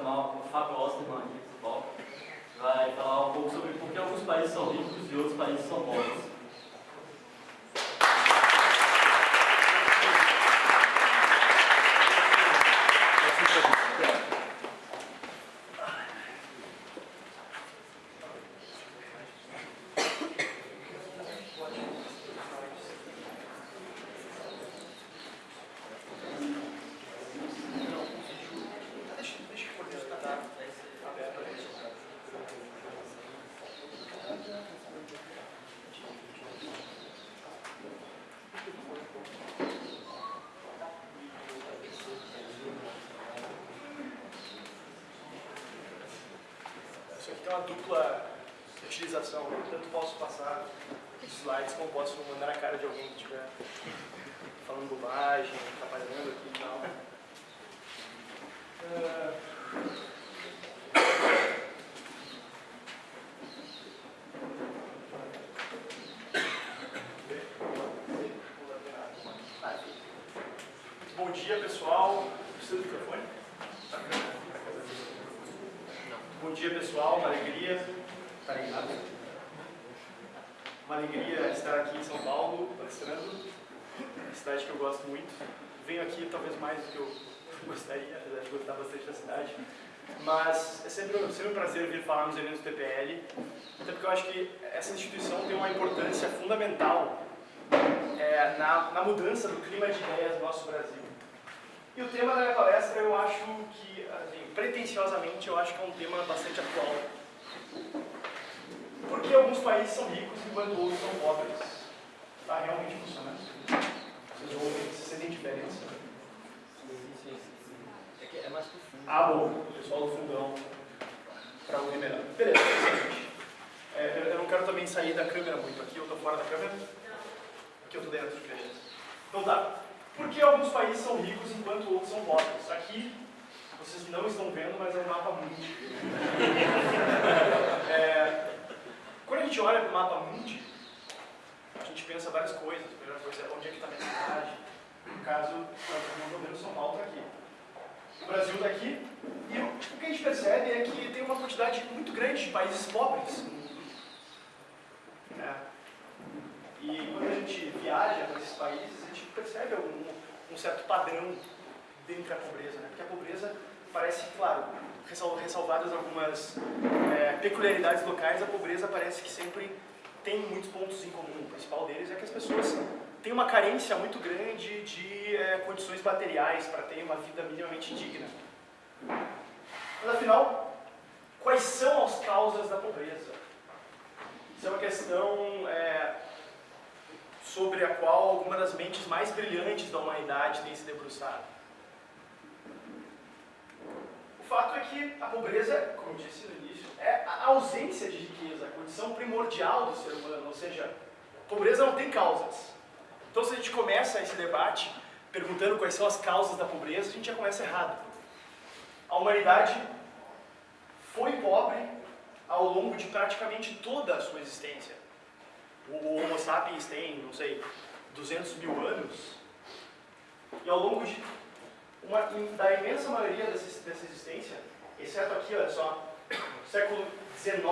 chamar o Fábio Osterman aqui vai falar um pouco sobre por que alguns países são ricos e outros países são pobres. Isso aqui tem uma dupla utilização. Eu tanto posso passar os slides como posso mandar na cara de alguém que estiver falando bobagem, atrapalhando aqui e tal. Ah, Bom dia, pessoal. Precisa do microfone? Bom dia, pessoal. Uma alegria. Tá ligado? Uma alegria estar aqui em São Paulo, palestrando. Uma cidade que eu gosto muito. Venho aqui talvez mais do que eu gostaria, apesar de gostar bastante da cidade. Mas é sempre, sempre um prazer vir falar nos eventos do TPL, até porque eu acho que essa instituição tem uma importância fundamental é, na, na mudança do clima de ideias do nosso Brasil. E o tema da minha palestra, eu acho que, assim, pretensiosamente, eu acho que é um tema bastante atual. Porque alguns países são ricos enquanto outros são pobres. Está realmente funcionando. Vocês ouvem, vocês sentem diferença. É que é mais profundo. Ah, bom, o pessoal do fundão para ouvir melhor. Beleza. É, eu, eu não quero também sair da câmera muito aqui, eu estou fora da câmera. Aqui eu estou dentro, beleza. Então tá. Por que alguns países são ricos enquanto outros são pobres? Aqui, vocês não estão vendo, mas é um mapa mundi. É, quando a gente olha para o mapa mundi, a gente pensa várias coisas. A primeira coisa é onde é que está a minha cidade. No caso, o governo São Paulo está aqui. O Brasil está aqui. E o que a gente percebe é que tem uma quantidade muito grande de países pobres no mundo. É. E quando a gente viaja para esses países, a gente percebe algum, um certo padrão dentro da pobreza, né? Porque a pobreza parece, claro, ressal- ressalvadas algumas é, peculiaridades locais, a pobreza parece que sempre tem muitos pontos em comum. O principal deles é que as pessoas têm uma carência muito grande de é, condições materiais para ter uma vida minimamente digna. Mas afinal, quais são as causas da pobreza? Isso é uma questão é, sobre a qual alguma das mentes mais brilhantes da humanidade tem se debruçado. O fato é que a pobreza, como disse no início, é a ausência de riqueza, a condição primordial do ser humano, ou seja, pobreza não tem causas. Então se a gente começa esse debate perguntando quais são as causas da pobreza, a gente já começa errado. A humanidade foi pobre ao longo de praticamente toda a sua existência. O Homo sapiens tem, não sei, 200 mil anos. E ao longo de uma, da imensa maioria dessa, dessa existência, exceto aqui, olha só, século XIX,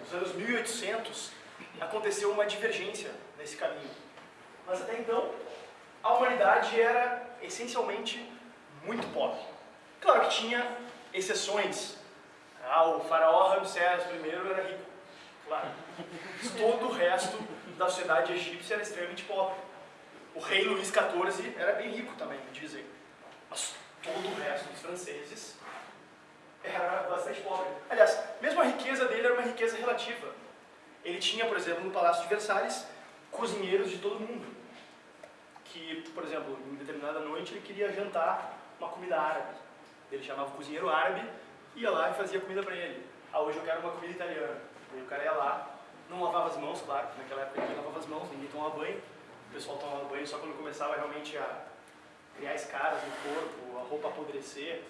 nos anos 1800, aconteceu uma divergência nesse caminho. Mas até então, a humanidade era essencialmente muito pobre. Claro que tinha exceções. Ah, o faraó Ramsés I era rico, claro. Todo o resto da sociedade egípcia era extremamente pobre. O rei Luís XIV era bem rico também, dizem. Mas todo o resto dos franceses era bastante pobre. Aliás, mesmo a riqueza dele era uma riqueza relativa. Ele tinha, por exemplo, no Palácio de Versalhes, cozinheiros de todo mundo. Que, por exemplo, em determinada noite ele queria jantar uma comida árabe. Ele chamava o cozinheiro árabe, ia lá e fazia comida para ele. Ah, hoje eu quero uma comida italiana. Aí o cara ia lá, não lavava as mãos, claro, naquela época ninguém lavava as mãos, ninguém tomava banho. O pessoal tomava banho só quando começava realmente a criar escaras no corpo, a roupa apodrecer,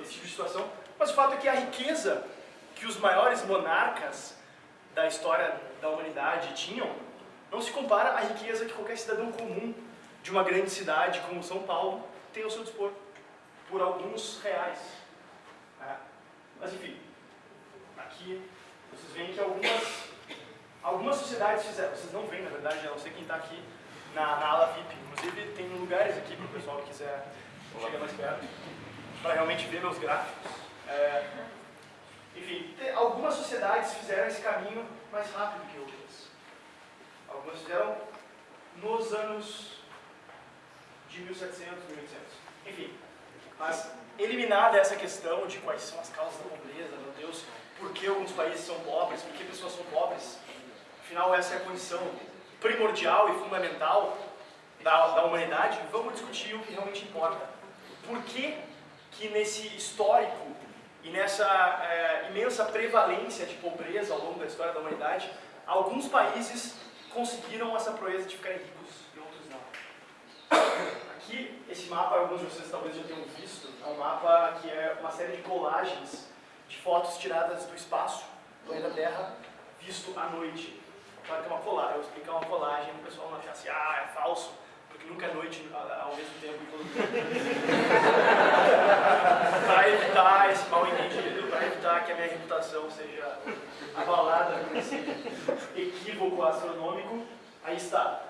esse tipo de situação. Mas o fato é que a riqueza que os maiores monarcas da história da humanidade tinham não se compara à riqueza que qualquer cidadão comum de uma grande cidade como São Paulo tem ao seu dispor, por alguns reais. É. Mas enfim, aqui vocês veem que algumas, algumas sociedades fizeram, vocês não veem na verdade, não sei quem está aqui na, na ala VIP, inclusive tem lugares aqui para o pessoal que quiser chegar mais perto, para realmente ver meus gráficos. É, enfim, te- algumas sociedades fizeram esse caminho mais rápido que outras. Algumas fizeram nos anos de 1700, 1800. Enfim, mas eliminada essa questão de quais são as causas da pobreza, meu Deus, por que alguns países são pobres, por que pessoas são pobres, afinal essa é a condição primordial e fundamental da, da humanidade, vamos discutir o que realmente importa. Por que que nesse histórico e nessa eh, imensa prevalência de pobreza ao longo da história da humanidade, alguns países conseguiram essa proeza de ficarem ricos e outros não. Aqui, esse mapa, alguns de vocês talvez já tenham visto, é um mapa que é uma série de colagens de fotos tiradas do espaço, do planeta Terra, visto à noite. Claro que é uma colagem, eu vou explicar uma colagem o pessoal não achar assim, ah, é falso, nunca é noite ao mesmo tempo em todo mundo. para evitar esse mal entendido, para evitar que a minha reputação seja abalada por esse equívoco astronômico, aí está.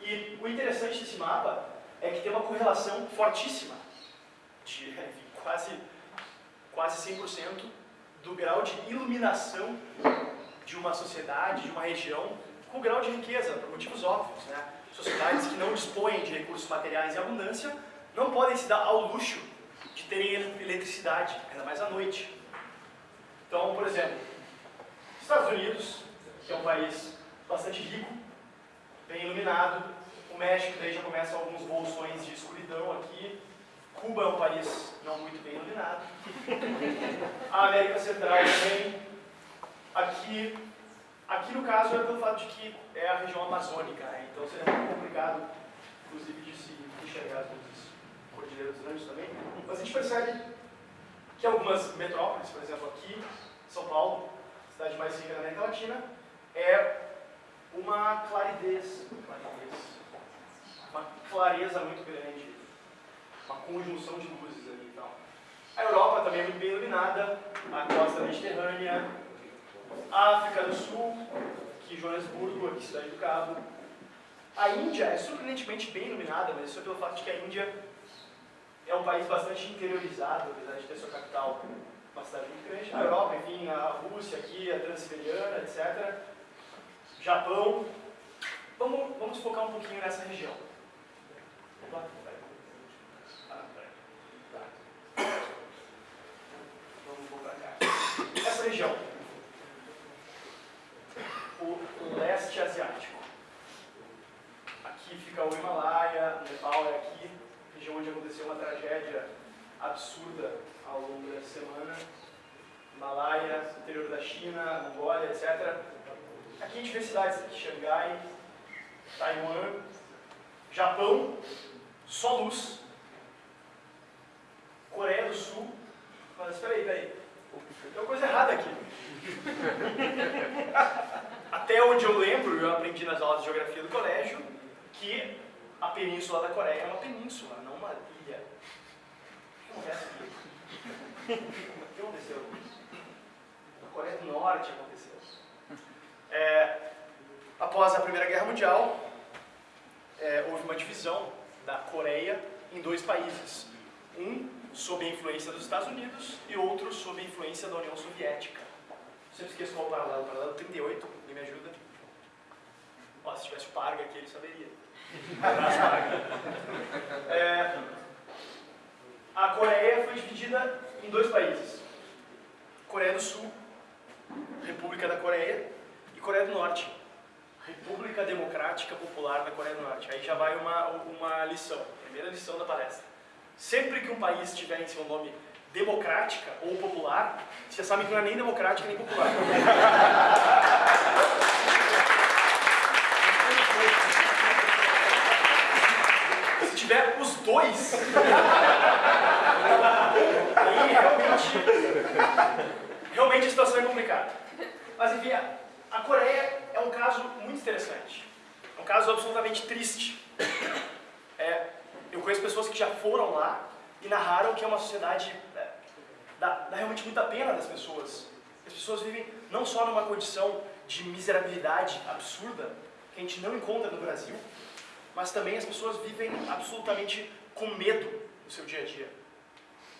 E o interessante desse mapa é que tem uma correlação fortíssima, de enfim, quase, quase 100% do grau de iluminação de uma sociedade, de uma região, com o grau de riqueza, por motivos óbvios. Né? Sociedades que não dispõem de recursos materiais em abundância não podem se dar ao luxo de terem ele- eletricidade, ainda mais à noite. Então, por exemplo, Estados Unidos, que é um país bastante rico, bem iluminado, o México daí já começa alguns bolsões de escuridão aqui, Cuba é um país não muito bem iluminado, a América Central também, aqui, aqui no caso é pelo fato de que é a região amazônica, né? então seria muito complicado, inclusive, de se enxergar as luzes cordilheiras dos Andes também, mas a gente percebe que algumas metrópoles, por exemplo aqui, São Paulo, cidade mais rica da América Latina, é uma claridez, claridez, uma clareza muito grande, uma conjunção de luzes ali e tal. A Europa também é muito bem iluminada, a costa mediterrânea, África do Sul, aqui Joanesburgo, aqui Cidade do Cabo. A Índia é surpreendentemente bem iluminada, mas isso é pelo fato de que a Índia é um país bastante interiorizado, apesar de ter sua capital uma cidade muito grande. A Europa, enfim, a Rússia aqui, a Transiberiana, etc. Japão. Vamos, vamos focar um pouquinho nessa região. Opa, peraí. Ah, peraí. Tá. Vamos voltar cá. Essa região. O leste asiático. Aqui fica o Himalaia, o Nepal é aqui, região onde aconteceu uma tragédia absurda ao longo dessa semana. Himalaia, interior da China, Mongólia, etc. Aqui a gente vê cidades aqui, Xangai, Taiwan, Japão, só luz. Coreia do Sul. Mas espera aí, espera aí. Tem uma coisa errada aqui. Até onde eu lembro, eu aprendi nas aulas de geografia do colégio, que a península da Coreia é uma península, não uma ilha. O que acontece aqui? O que aconteceu? Na Coreia do Norte aconteceu. É, após a Primeira Guerra Mundial, é, houve uma divisão da Coreia em dois países. Um sob a influência dos Estados Unidos e outro sob a influência da União Soviética. Sempre esqueço qual o paralelo. Paralelo 38, alguém me ajuda? Ó, se tivesse o Parga aqui, ele saberia. Abraço, Parga. É, a Coreia foi dividida em dois países. Coreia do Sul, República da Coreia, e Coreia do Norte, República Democrática Popular da Coreia do Norte. Aí já vai uma, uma lição, primeira lição da palestra. Sempre que um país tiver em seu nome democrática ou popular, vocês sabem que não é nem democrática nem popular. Se tiver os dois, aí realmente, realmente a situação é complicada. Mas enfim, a Coreia é um caso muito interessante. É um caso absolutamente triste. É, eu conheço pessoas que já foram lá e narraram que é uma sociedade. É, dá, dá realmente muita pena das pessoas. As pessoas vivem não só numa condição de miserabilidade absurda que a gente não encontra no Brasil, mas também as pessoas vivem absolutamente com medo no seu dia a dia.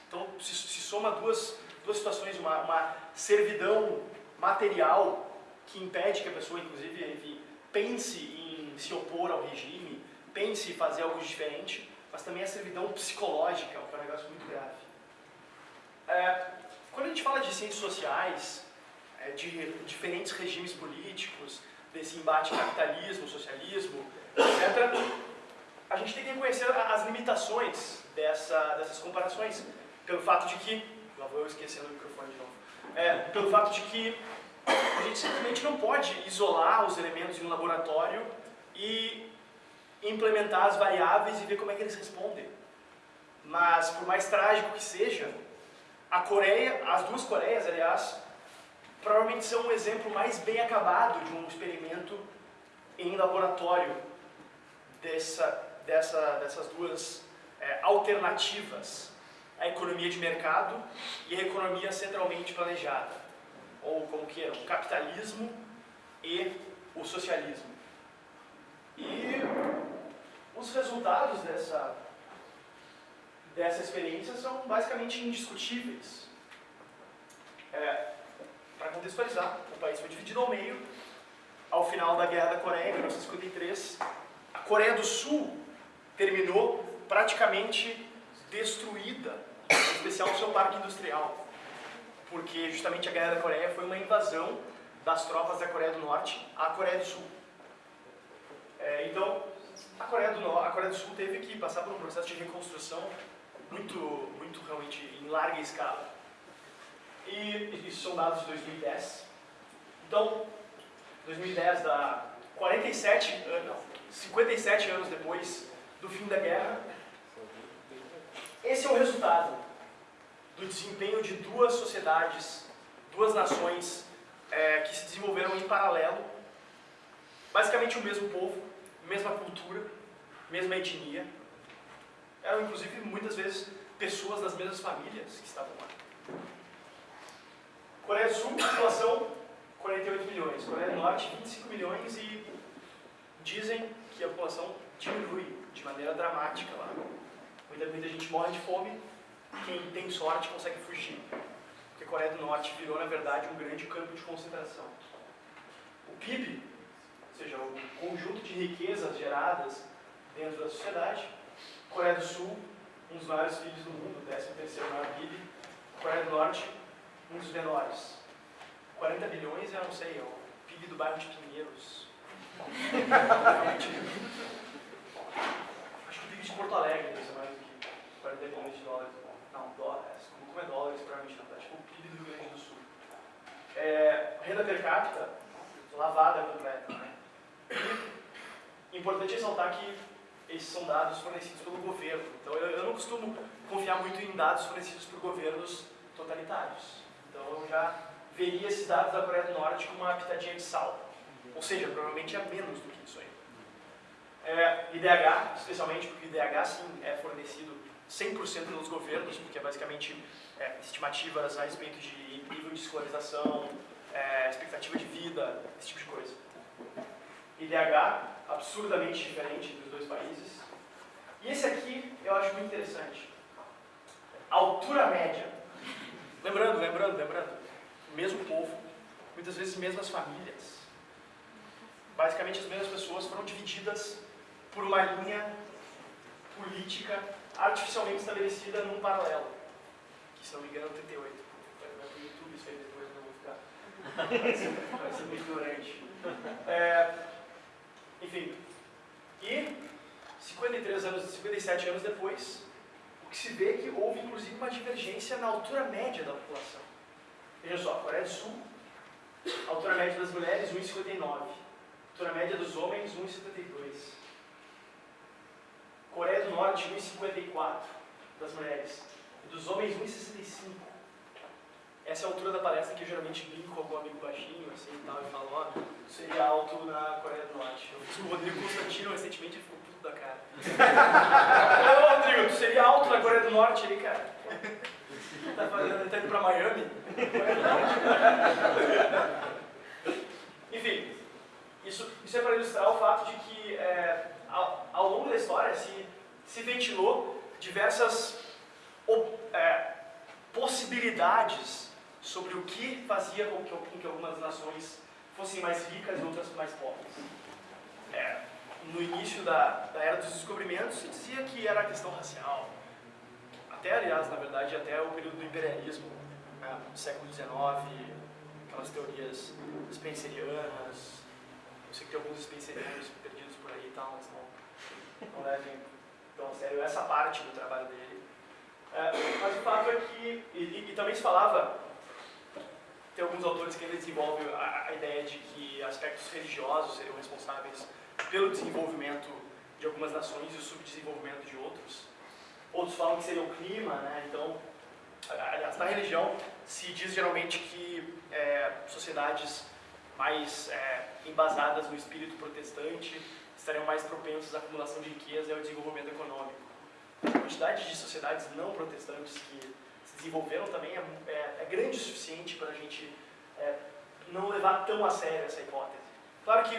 Então se, se soma duas, duas situações, uma, uma servidão material que impede que a pessoa, inclusive, enfim, pense em se opor ao regime, pense em fazer algo diferente, mas também a servidão psicológica, que é um negócio muito grave. É, quando a gente fala de ciências sociais, é, de diferentes regimes políticos, desse embate capitalismo, socialismo, etc., a gente tem que reconhecer as limitações dessa, dessas comparações, pelo fato de que, lá vou eu esquecendo o microfone de novo, é, pelo fato de que a gente simplesmente não pode isolar os elementos em um laboratório e implementar as variáveis e ver como é que eles respondem. Mas, por mais trágico que seja, a Coreia, as duas Coreias, aliás, provavelmente são um exemplo mais bem acabado de um experimento em laboratório dessa, dessa, dessas duas é, alternativas, a economia de mercado e a economia centralmente planejada, ou como queiram, o capitalismo e o socialismo. E os resultados dessa, dessa experiência são basicamente indiscutíveis. É, Para contextualizar, o país foi dividido ao meio ao final da Guerra da Coreia, em 1953. A Coreia do Sul terminou praticamente destruída, em especial o seu parque industrial, porque justamente a Guerra da Coreia foi uma invasão das tropas da Coreia do Norte à Coreia do Sul. É, então, a Coreia, do, a Coreia do Sul teve que passar por um processo de reconstrução muito, muito realmente em larga escala. E isso são dados de 2010. Então, 2010 dá 47 anos, 57 anos depois do fim da guerra. Esse é o resultado do desempenho de duas sociedades, duas nações é, que se desenvolveram em paralelo, basicamente o mesmo povo, mesma cultura, mesma etnia. Eram inclusive muitas vezes pessoas das mesmas famílias que estavam lá. Coreia do Sul, população 48 milhões. Coreia do Norte, 25 milhões e dizem que a população diminui de maneira dramática lá. Muita, muita gente morre de fome, quem tem sorte consegue fugir. Porque a Coreia do Norte virou, na verdade, um grande campo de concentração. O PIB, ou seja, o conjunto de riquezas geradas dentro da sociedade, Coreia do Sul, um dos maiores PIBs do mundo, o 13 terceiro maior PIB, Coreia do Norte, um dos menores. 40 bilhões, eu não sei, é o PIB do bairro de Pinheiros. Acho que o PIB de Porto Alegre mais do que 40 bilhões de dólares. Não, dólares, como é dólares, provavelmente não, tá? Tipo o PIB do Rio Grande do Sul. É, renda per capita, lavada completa, né? E importante ressaltar que esses são dados fornecidos pelo governo. Então eu, eu não costumo confiar muito em dados fornecidos por governos totalitários. Então eu já veria esses dados da Coreia do Norte com uma pitadinha de sal. Ou seja, provavelmente é menos do que isso aí. É, IDH, especialmente porque o IDH sim é fornecido 100% pelos governos, porque é basicamente é, estimativas a respeito de nível de escolarização, é, expectativa de vida, esse tipo de coisa. IDH, absurdamente diferente entre os dois países. E esse aqui eu acho muito interessante. Altura média. Lembrando, lembrando, lembrando. Mesmo povo, muitas vezes mesmas famílias. Basicamente as mesmas pessoas foram divididas por uma linha política artificialmente estabelecida num paralelo. Que se não me engano é 38. Vai para o YouTube isso aí depois, não vou ficar. Vai ser, muito ignorante. É, enfim, e 53 anos, 57 anos depois, o que se vê é que houve inclusive uma divergência na altura média da população. Veja só, Coreia do Sul, altura média das mulheres 1,59, altura média dos homens 1,72. Coreia do Norte 1,54 das mulheres, e dos homens 1,65. Essa é a altura da palestra que eu geralmente brinco com algum amigo baixinho, assim e tal, e falo, ó, seria alto na Coreia do Norte. O Rodrigo Constantino recentemente, ficou puto da cara. Ô, Rodrigo, tu seria alto na Coreia do Norte ali, cara? Tá, fazendo, tá indo pra Miami? Enfim, Isso é para ilustrar o fato de que é, ao, ao, longo da história se, se ventilou diversas é, possibilidades sobre o que fazia com que, com que, algumas nações fossem mais ricas e outras mais pobres. É, no início da, da Era dos Descobrimentos se dizia que era questão racial, até aliás, na verdade, até o período do imperialismo, né, no século XIX, aquelas teorias spencerianas, eu sei que tem alguns spencerianos e tal, mas não, não levem tão a sério essa parte do trabalho dele. É, mas o fato é que, e, e, também se falava, tem alguns autores que ainda desenvolvem a, a ideia de que aspectos religiosos seriam responsáveis pelo desenvolvimento de algumas nações e o subdesenvolvimento de outros. Outros falam que seria o clima, né? Então, aliás, na religião se diz geralmente que é, sociedades mais é, embasadas no espírito protestante estariam mais propensas à acumulação de riqueza e ao desenvolvimento econômico. A quantidade de sociedades não protestantes que se desenvolveram também é, é, é grande o suficiente para a gente é, não levar tão a sério essa hipótese. Claro que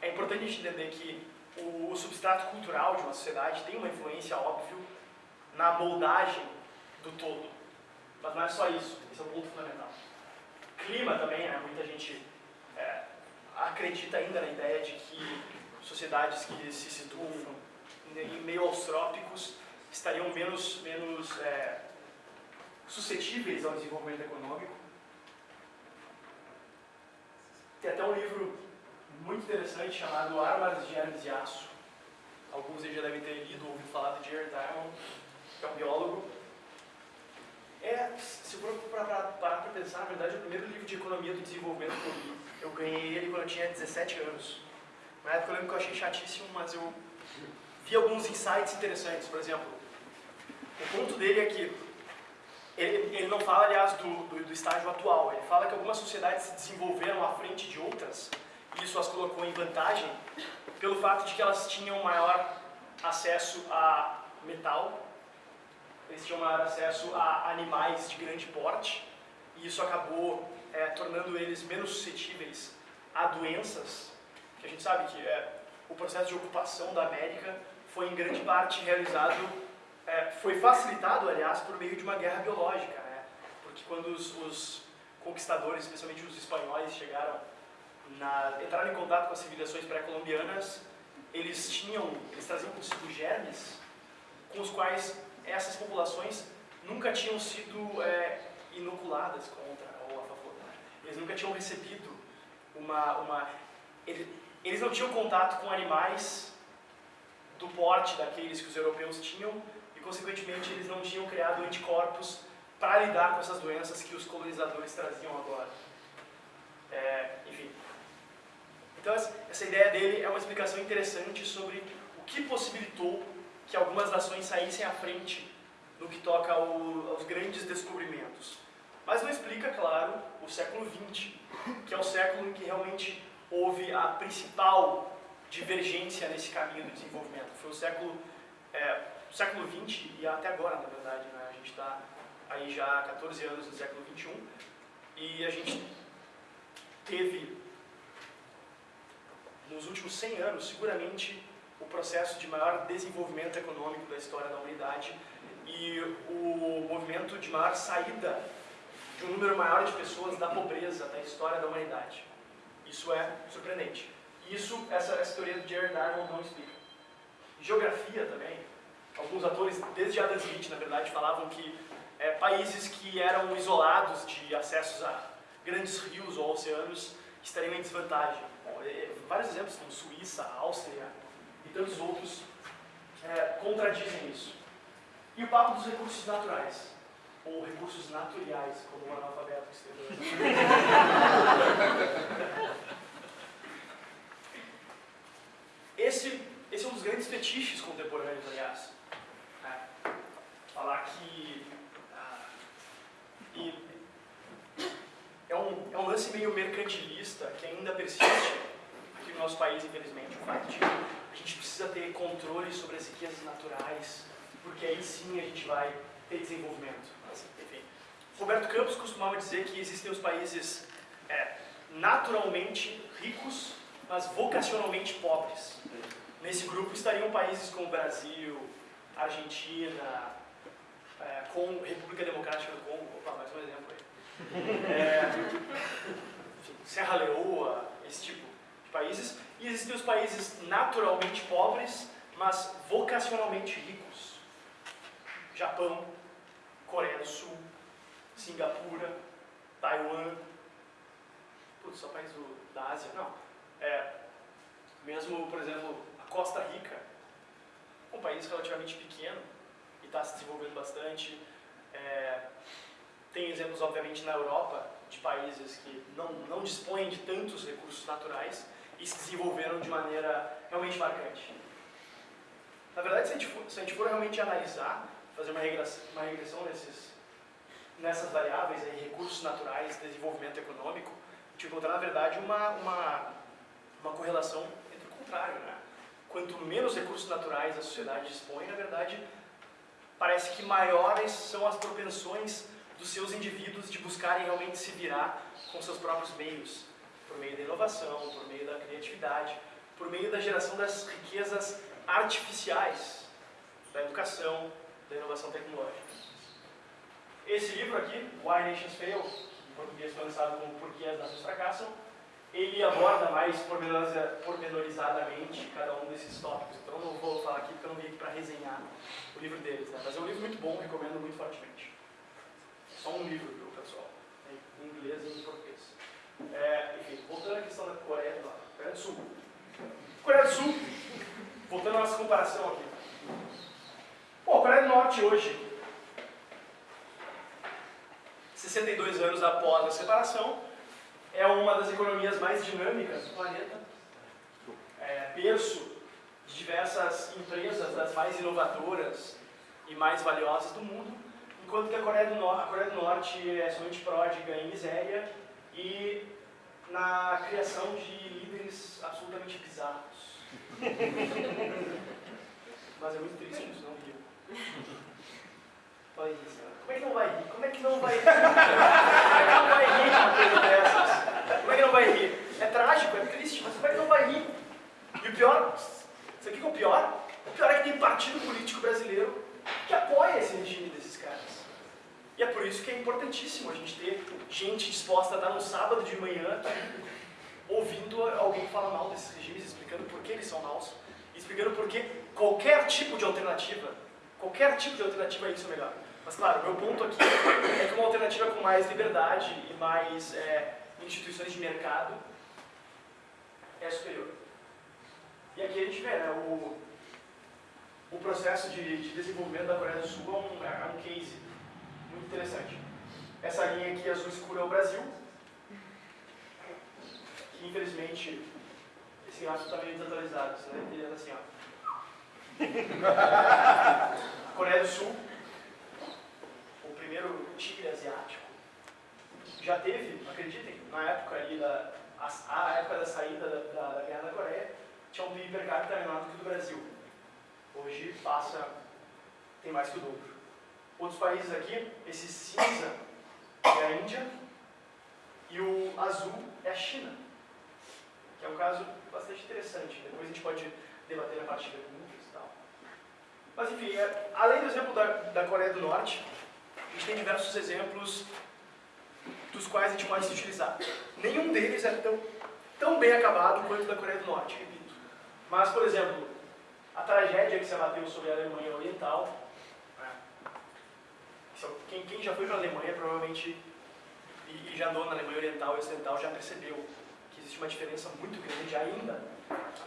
é importante a gente entender que o, o substrato cultural de uma sociedade tem uma influência, óbvio, na moldagem do todo. Mas não é só isso, esse é o ponto fundamental. Clima também, né? muita gente é, acredita ainda na ideia de que sociedades que se situam em meio aos trópicos estariam menos, menos é, suscetíveis ao desenvolvimento econômico. Tem até um livro muito interessante chamado Armas de Hermes de Aço. Alguns já devem ter lido ou ouvido falar de Jared Diamond, que é um biólogo. É, se for para pensar, na verdade, é o primeiro livro de economia do desenvolvimento que eu li. Eu ganhei ele quando eu tinha 17 anos. Na época eu lembro que eu achei chatíssimo, mas eu vi alguns insights interessantes. Por exemplo, o ponto dele é que ele, ele não fala, aliás, do, do, do estágio atual. Ele fala que algumas sociedades se desenvolveram à frente de outras e isso as colocou em vantagem pelo fato de que elas tinham maior acesso a metal, eles tinham maior acesso a animais de grande porte, e isso acabou é, tornando eles menos suscetíveis a doenças, que a gente sabe que é, o processo de ocupação da América foi em grande parte realizado, é, foi facilitado, aliás, por meio de uma guerra biológica, né? porque quando os, os conquistadores, especialmente os espanhóis, chegaram na, entraram em contato com as civilizações pré-colombianas, eles tinham, eles traziam consigo germes com os quais essas populações nunca tinham sido é, inoculadas contra ou a favor. Eles nunca tinham recebido uma, uma eles, eles não tinham contato com animais do porte daqueles que os europeus tinham e, consequentemente, eles não tinham criado anticorpos para lidar com essas doenças que os colonizadores traziam agora. É, enfim, então essa ideia dele é uma explicação interessante sobre o que possibilitou que algumas nações saíssem à frente no que toca ao, aos grandes descobrimentos. Mas não explica, claro, o século XX, que é o século em que realmente houve a principal divergência nesse caminho do desenvolvimento. Foi o século, é, século XX e até agora, na verdade. Né? A gente está aí já há 14 anos no século XXI e a gente teve nos últimos 100 anos, seguramente, o processo de maior desenvolvimento econômico da história da humanidade e o movimento de maior saída de um número maior de pessoas da pobreza da história da humanidade. Isso é surpreendente. Isso, essa, essa teoria do Jared Diamond não explica. Geografia também. Alguns atores, desde Adam Smith, na verdade, falavam que é, países que eram isolados de acessos a grandes rios ou oceanos estariam em desvantagem. Bom, é, vários exemplos, como Suíça, Áustria e tantos outros, é, contradizem isso. E o papo dos recursos naturais, ou recursos naturais, como o analfabeto escreveu. esse, esse é um dos grandes fetiches contemporâneos, aliás. É, falar que. Ah, e é um, é um lance meio mercantilista que ainda persiste aqui no nosso país, infelizmente, o fato de a gente precisa ter controle sobre as riquezas naturais, porque aí sim a gente vai ter desenvolvimento. Mas, enfim. Roberto Campos costumava dizer que existem os países é, naturalmente ricos mas vocacionalmente pobres. Nesse grupo estariam países como Brasil, Argentina, é, Congo, República Democrática do Congo, opa, mais um exemplo aí. É, Serra Leoa, esse tipo de países. E existem os países naturalmente pobres, mas vocacionalmente ricos. Japão, Coreia do Sul, Singapura, Taiwan, putz, só país da Ásia, não. É, mesmo, por exemplo, a Costa Rica, um país relativamente pequeno e está se desenvolvendo bastante. É, tem exemplos, obviamente, na Europa de países que não, não dispõem de tantos recursos naturais e se desenvolveram de maneira realmente marcante. Na verdade, se a gente for, se a gente for realmente analisar, fazer uma regressão, uma regressão nesses, nessas variáveis, aí, recursos naturais, desenvolvimento econômico, a gente encontrar, na verdade, uma, uma, uma correlação entre o contrário. Né? Quanto menos recursos naturais a sociedade dispõe, na verdade, parece que maiores são as propensões dos seus indivíduos de buscarem realmente se virar com seus próprios meios, por meio da inovação, por meio da criatividade, por meio da geração das riquezas artificiais, da educação, da inovação tecnológica. Esse livro aqui, Why Nations Fail, em português foi lançado como Por que as Nações Fracassam, ele aborda mais pormenorizadamente cada um desses tópicos. Então não vou falar aqui porque eu não vim aqui para resenhar o livro deles, né? mas é um livro muito bom, recomendo muito fortemente. Só um livro, viu, pessoal? Em inglês e em português. É, enfim, voltando à questão da Coreia do, Coreia do Sul. Coreia do Sul, voltando à nossa comparação aqui. Bom, a Coreia do Norte hoje, 62 anos após a separação, é uma das economias mais dinâmicas do planeta, é, berço de diversas empresas, das mais inovadoras e mais valiosas do mundo, enquanto que a Coreia do, no a Coreia do Norte é somente pródiga em miséria e na criação de líderes absolutamente bizarros. Mas é muito triste isso, não viu? Olha isso. Como é que não vai rir? Como é que não vai rir? Como é que não vai rir uma coisa dessas? Como é que não vai rir? É trágico, é triste, mas como é que não vai rir? E o pior, isso aqui que é o pior? O pior é que tem partido político brasileiro que apoia esse regime desses caras. E é por isso que é importantíssimo a gente ter gente disposta a dar um sábado de manhã ouvindo alguém falar mal desses regimes, explicando por que eles são maus, explicando por que qualquer tipo de alternativa, qualquer tipo de alternativa a isso é melhor. Mas claro, meu ponto aqui é que uma alternativa com mais liberdade e mais é, instituições de mercado é superior. E aqui a gente vê, né, o, o processo de, de desenvolvimento da Coreia do Sul é um, é um case muito interessante. Essa linha aqui azul escura é o Brasil, que infelizmente esse gráfico está meio desatualizado, você deve ter assim, ó. Coreia do Sul, o primeiro tigre asiático, já teve, acreditem, na época ali da a, a época da saída da, da, da, guerra da Coreia, tinha um PIB per capita menor do que o do Brasil. Hoje passa, tem mais que o dobro. Outros países aqui, esse cinza é a Índia e o azul é a China, que é um caso bastante interessante. Depois a gente pode debater na parte de perguntas e tal. Mas enfim, é, além do exemplo da, da Coreia do Norte, a gente tem diversos exemplos dos quais a gente pode se utilizar. Nenhum deles é tão, tão bem acabado quanto o da Coreia do Norte, repito. Mas, por exemplo, a tragédia que se abateu sobre a Alemanha Oriental, né? quem, quem, já foi para a Alemanha provavelmente e, e, já andou na Alemanha Oriental e Ocidental já percebeu que existe uma diferença muito grande ainda,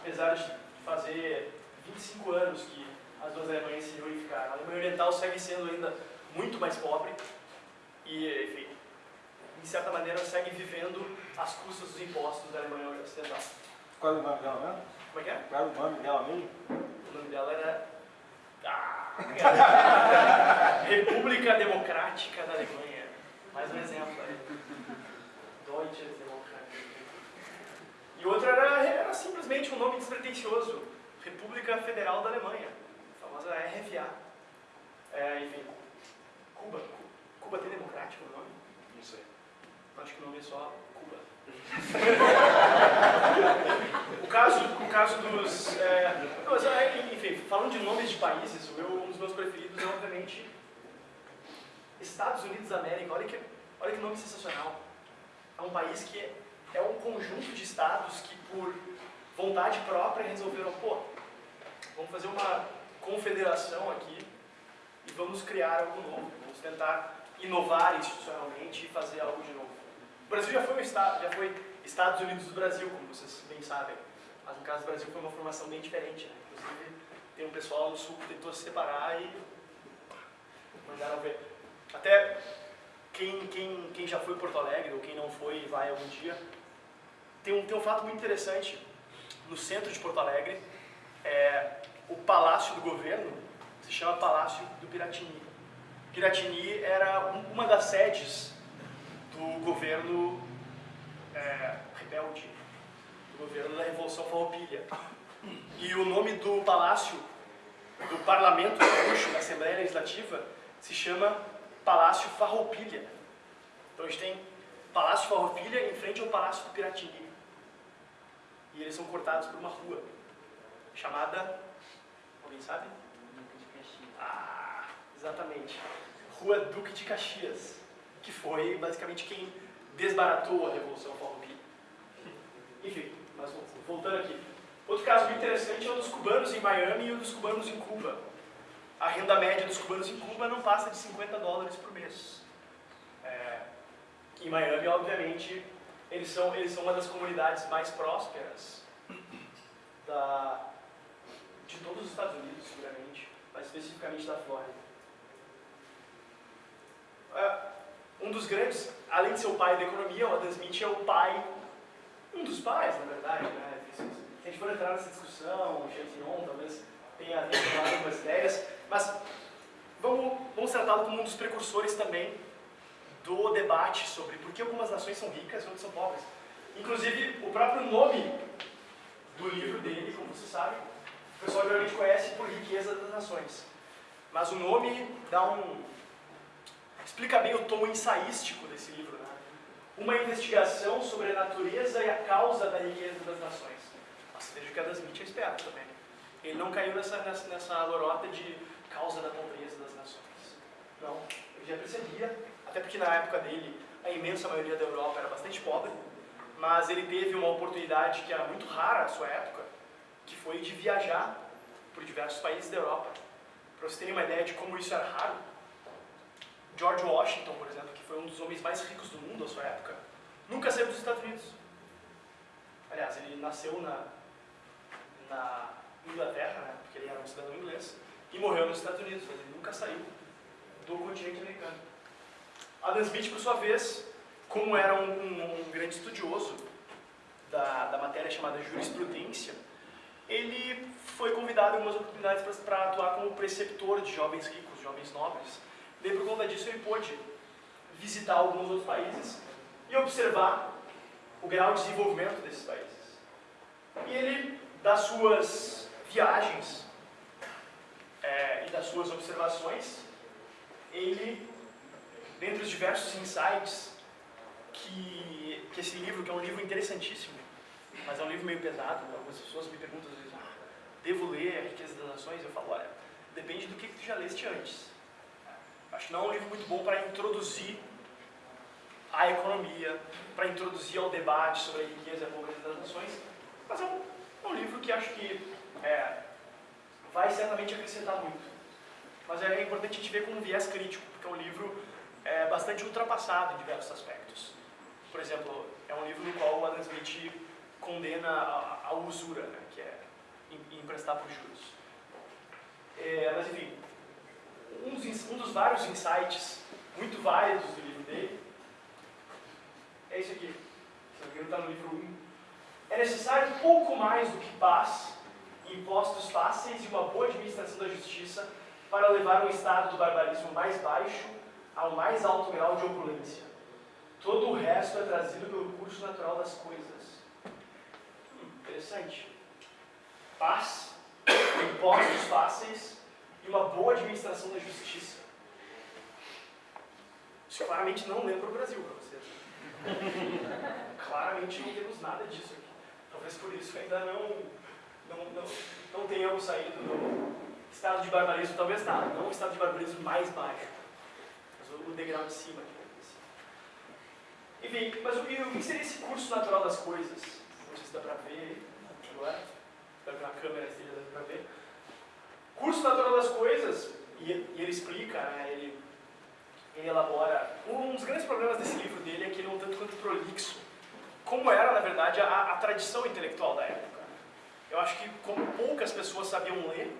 apesar de fazer 25 anos que as duas Alemanhas se reunificaram. A Alemanha Oriental segue sendo ainda muito mais pobre e, enfim, de certa maneira, segue vivendo às custas dos impostos da Alemanha Ocidental. Qual é o nome dela mesmo? Como é que é? Qual é o nome dela mesmo? O nome dela era... Ah, República Democrática da Alemanha. Mais um exemplo aí. Deutsche Demokratie. E outro era, era simplesmente um nome despretensioso. República Federal da Alemanha. A famosa RFA. É, enfim. Cuba. Cuba tem democrático o nome? Não sei. Acho que o nome é só Cuba. caso, o caso dos. É, é, enfim, falando de nomes de países, o meu, um dos meus preferidos é, obviamente, Estados Unidos da América. Olha que, olha que nome sensacional. É um país que é um conjunto de estados que, por vontade própria, resolveram, pô, vamos fazer uma confederação aqui e vamos criar algo novo. Vamos tentar inovar institucionalmente e fazer algo de novo. Brasil já foi, um estado, já foi Estados Unidos do Brasil, como vocês bem sabem. Mas no caso do Brasil foi uma formação bem diferente. Né? Inclusive, tem um pessoal no sul que tentou se separar e mandaram ver. Até quem, quem, quem já foi Porto Alegre ou quem não foi e vai algum dia, tem um, tem um fato muito interessante. No centro de Porto Alegre, é, o Palácio do Governo se chama Palácio do Piratini. Piratini era um, uma das sedes do governo é, rebelde, do governo da Revolução Farroupilha. E o nome do palácio, do parlamento gaúcho, da Assembleia Legislativa, se chama Palácio Farroupilha. Então a gente tem Palácio Farroupilha em frente ao Palácio do Piratini. E eles são cortados por uma rua chamada. Alguém sabe? Ah, exatamente. Rua Duque de Caxias, que foi basicamente quem desbaratou a Revolução Farroupilha. Enfim, mas voltando aqui. Outro caso muito interessante é o dos cubanos em Miami e o dos cubanos em Cuba. A renda média dos cubanos em Cuba não passa de 50 dólares por mês. É, em Miami, obviamente, eles são, eles são uma das comunidades mais prósperas da, de todos os Estados Unidos, seguramente, mas especificamente da Flórida. É, um dos grandes, além de ser o pai da economia, o Adam Smith é o pai, um dos pais, na verdade, né? Se a gente for entrar nessa discussão, o Chantinon talvez tenha algumas ideias, mas vamos, vamos tratá-lo como um dos precursores também do debate sobre por que algumas nações são ricas e outras são pobres. Inclusive, o próprio nome do livro dele, como você sabe, o pessoal geralmente conhece por riqueza das nações. Mas o nome dá um, explica bem o tom ensaístico desse livro. Né? Uma investigação sobre a natureza e a causa da riqueza das nações. Nossa, veja que Adam Smith é esperto também. Ele não caiu nessa, nessa, nessa lorota de causa da pobreza das nações. Não, ele já percebia, até porque na época dele a imensa maioria da Europa era bastante pobre, mas ele teve uma oportunidade que era muito rara na sua época, que foi de viajar por diversos países da Europa. Para vocês terem uma ideia de como isso era raro, George Washington, por exemplo, que foi um dos homens mais ricos do mundo à sua época, nunca saiu dos Estados Unidos. Aliás, ele nasceu na, na Inglaterra, né, porque ele era um cidadão inglês, e morreu nos Estados Unidos, mas ele nunca saiu do continente americano. Adam Smith, por sua vez, como era um, um, um grande estudioso da, da matéria chamada jurisprudência, ele foi convidado em algumas oportunidades para atuar como preceptor de jovens ricos, jovens nobres, Daí, por conta disso, ele pôde visitar alguns outros países e observar o grau de desenvolvimento desses países. E ele, das suas viagens é, e das suas observações, ele, dentre os diversos insights que, que esse livro, que é um livro interessantíssimo, mas é um livro meio pesado, algumas pessoas me perguntam às vezes, ah, devo ler A Riqueza das Nações? Eu falo, olha, depende do que, que tu já leste antes. Acho que não é um livro muito bom para introduzir a economia, para introduzir ao debate sobre a riqueza e a pobreza das nações, mas é um, é um livro que acho que é, vai certamente acrescentar muito. Mas é importante a gente ver com um viés crítico, porque é um livro é, bastante ultrapassado em diversos aspectos. Por exemplo, é um livro no qual o Adam Smith condena a, a usura, né, que é emprestar por juros. É, mas enfim, um dos, um dos vários insights muito válidos do livro dele é isso aqui. Se não está no livro 1. É necessário pouco mais do que paz, impostos fáceis e uma boa administração da justiça para levar um estado do barbarismo mais baixo ao mais alto grau de opulência. Todo o resto é trazido pelo curso natural das coisas. Hum, interessante. Paz, impostos fáceis e uma boa administração da justiça. Isso claramente não lembra o Brasil para vocês. claramente não temos nada disso aqui. Talvez por isso ainda não, não, não, não tenhamos saído do estado de barbarismo, talvez nada, não o estado de barbarismo mais baixo, mas o degrau de cima. assim. Enfim, mas o que, seria esse curso natural das coisas? Não sei se dá para ver agora, dá para a câmera esteja dando para ver. Curso natural das coisas, e, ele explica, né, ele, ele elabora. Um dos grandes problemas desse livro dele é que ele é um tanto quanto prolixo como era, na verdade, a, a, tradição intelectual da época. Eu acho que como poucas pessoas sabiam ler,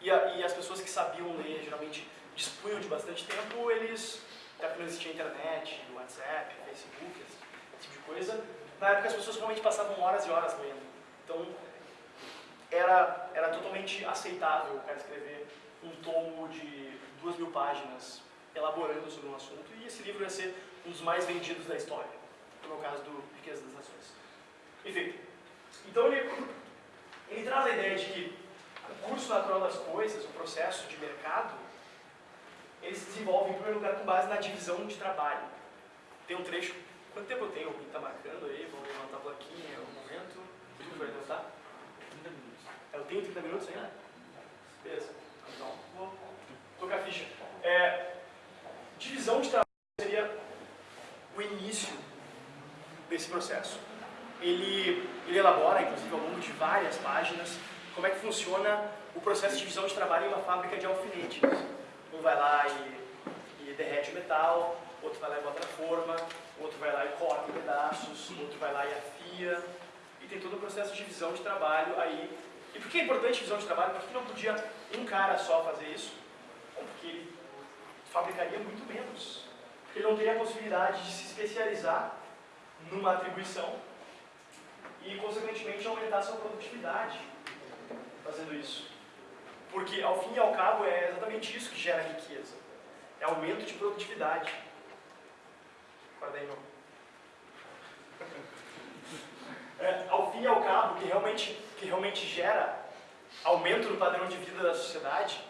e, a, e as pessoas que sabiam ler geralmente dispunham de bastante tempo, eles, até porque não existia internet, WhatsApp, Facebook, esse tipo de coisa, na época as pessoas realmente passavam horas e horas lendo. Então, era, era totalmente aceitável o cara escrever um tomo de duas mil páginas elaborando sobre um assunto, e esse livro ia ser um dos mais vendidos da história no caso do Riqueza das Nações. Enfim, então ele, ele traz a ideia de que o curso natural das coisas, o processo de mercado, ele se desenvolve em primeiro lugar com base na divisão de trabalho. Tem um trecho, quanto tempo eu tenho? Alguém está marcando aí? Vamos levantar a plaquinha, é o momento. Tudo vai levantar? 30 minutos. Eu tenho 30 minutos ainda? Beleza. Então, vou tocar a ficha. É, divisão de trabalho seria o início desse processo. Ele, ele elabora, inclusive ao longo de várias páginas, como é que funciona o processo de divisão de trabalho em uma fábrica de alfinetes. Um vai lá e, e derrete o metal, outro vai lá e bota na forma, outro vai lá e corta em pedaços, outro vai lá e afia, e tem todo o processo de divisão de trabalho aí. E por que é importante a divisão de trabalho? Por que não podia um cara só fazer isso? Bom, porque ele fabricaria muito menos. Porque ele não teria a possibilidade de se especializar numa atribuição e, consequentemente, aumentar sua produtividade fazendo isso. Porque, ao fim e ao cabo, é exatamente isso que gera riqueza. É aumento de produtividade. Guarda aí, não. É, ao fim e ao cabo, que realmente, que realmente gera aumento no padrão de vida da sociedade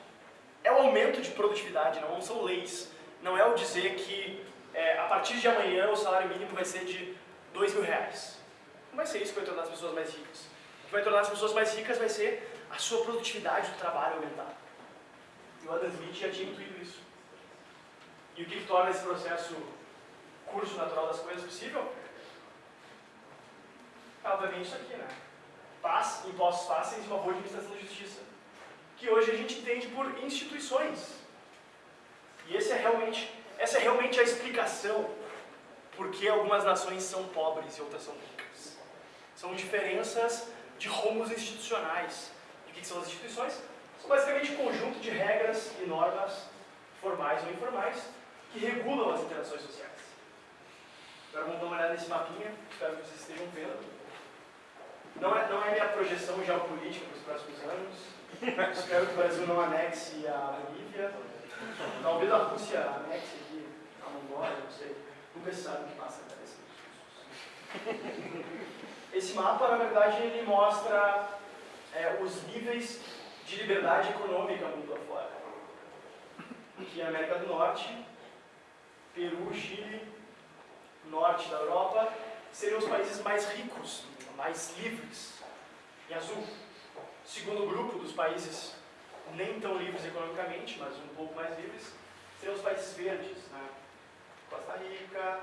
é o aumento de produtividade, não são leis. Não é o dizer que é, a partir de amanhã o salário mínimo vai ser de dois mil reais. Não vai ser isso que vai tornar as pessoas mais ricas. O que vai tornar as pessoas mais ricas vai ser a sua produtividade do trabalho aumentar. E o Adam Smith já tinha intuído isso. E o que, que torna esse processo curso natural das coisas possível? Obviamente isso aqui, né? Paz, impostos fáceis e uma boa administração da justiça. Que hoje a gente entende por instituições. E esse é realmente, essa é realmente a explicação por que algumas nações são pobres e outras são ricas. São diferenças de rumos institucionais. E o que são as instituições? São basicamente um conjunto de regras e normas, formais ou informais, que regulam as interações sociais. Agora vamos dar uma olhada nesse mapinha, espero que vocês estejam vendo. Não é, não é minha projeção geopolítica para os próximos anos. espero que o Brasil não anexe a Bolívia. Talvez a Rússia anexe aqui a Mongólia, não sei. Nunca se sabe o que passa na cabeça Esse mapa, na verdade, ele mostra é, os níveis de liberdade econômica mundo afora. Aqui a América do Norte, Peru, Chile, norte da Europa, seriam os países mais ricos, mais livres, em azul. Segundo grupo dos países nem tão livres economicamente, mas um pouco mais livres, seriam os países verdes, né? Costa Rica,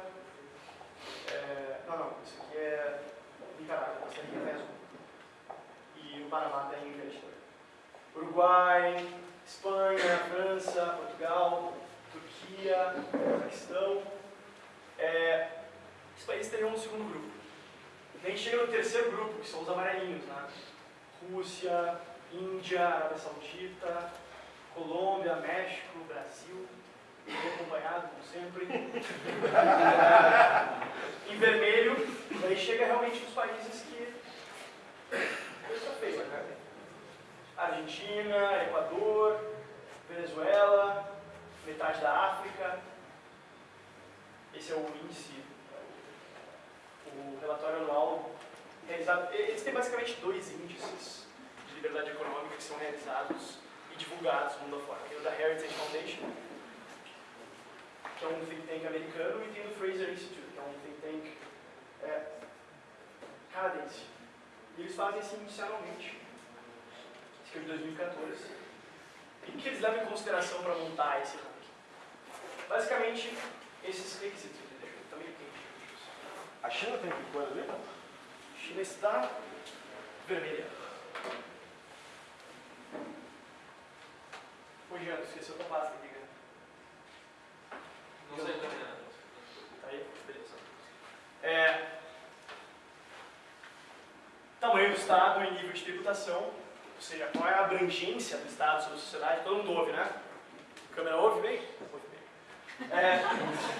é, não, não, isso aqui é Nicarágua, Costa Rica é azul. E o Panamá tem verde também. Uruguai, Espanha, França, Portugal, Turquia, Paquistão. É, esses países teriam um segundo grupo. A gente chega no terceiro grupo, que são os amarelinhos, né? Rússia, Índia, Arábia Saudita, Colômbia, México, Brasil, bem acompanhado, como sempre. em vermelho, aí chega realmente os países que. Coisa feia, cara. Argentina, Equador, Venezuela, metade da África. Esse é o índice, o relatório anual realizado. Eles têm basicamente dois índices de liberdade econômica que são realizados e divulgados mundo afora. Tem o da Heritage Foundation, que é um think tank americano, e tem o Fraser Institute, que é um think tank é, canadense. E eles fazem assim inicialmente. Esse aqui é de 2014. E o que eles levam em consideração para montar esse ranking? Basicamente, esses requisitos. Deixa eu tá meio quente. A China tem que coisa ali? China está vermelha. Ô Jean, esqueceu tua pasta aqui, cara. Não sei também, né? Tá aí? Beleza. É, tamanho do Estado em nível de tributação, ou seja, qual é a abrangência do Estado sobre a sociedade, todo mundo ouve, né? A câmera ouve bem? Ouve bem. É,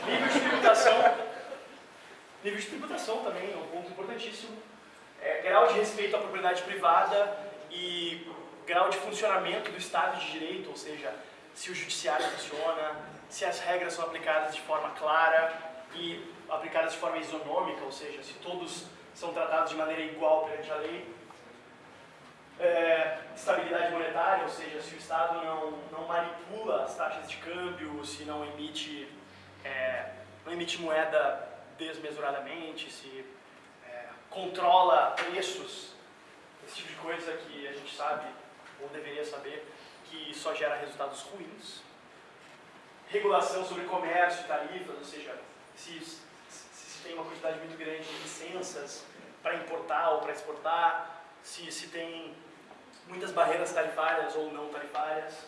nível de tributação, nível de tributação também é um ponto importantíssimo. É, grau de respeito à propriedade privada e grau de funcionamento do Estado de Direito, ou seja, se o judiciário funciona, se as regras são aplicadas de forma clara e aplicadas de forma isonômica, ou seja, se todos são tratados de maneira igual perante a lei. É, estabilidade monetária, ou seja, se o Estado não, não manipula as taxas de câmbio, se não emite, é, não emite moeda desmesuradamente, se é, controla preços, esse tipo de coisa que a gente sabe, ou deveria saber, que só gera resultados ruins. Regulação sobre comércio tarifas, ou seja, se, se, se tem uma quantidade muito grande de licenças para importar ou para exportar, se, se tem muitas barreiras tarifárias ou não tarifárias.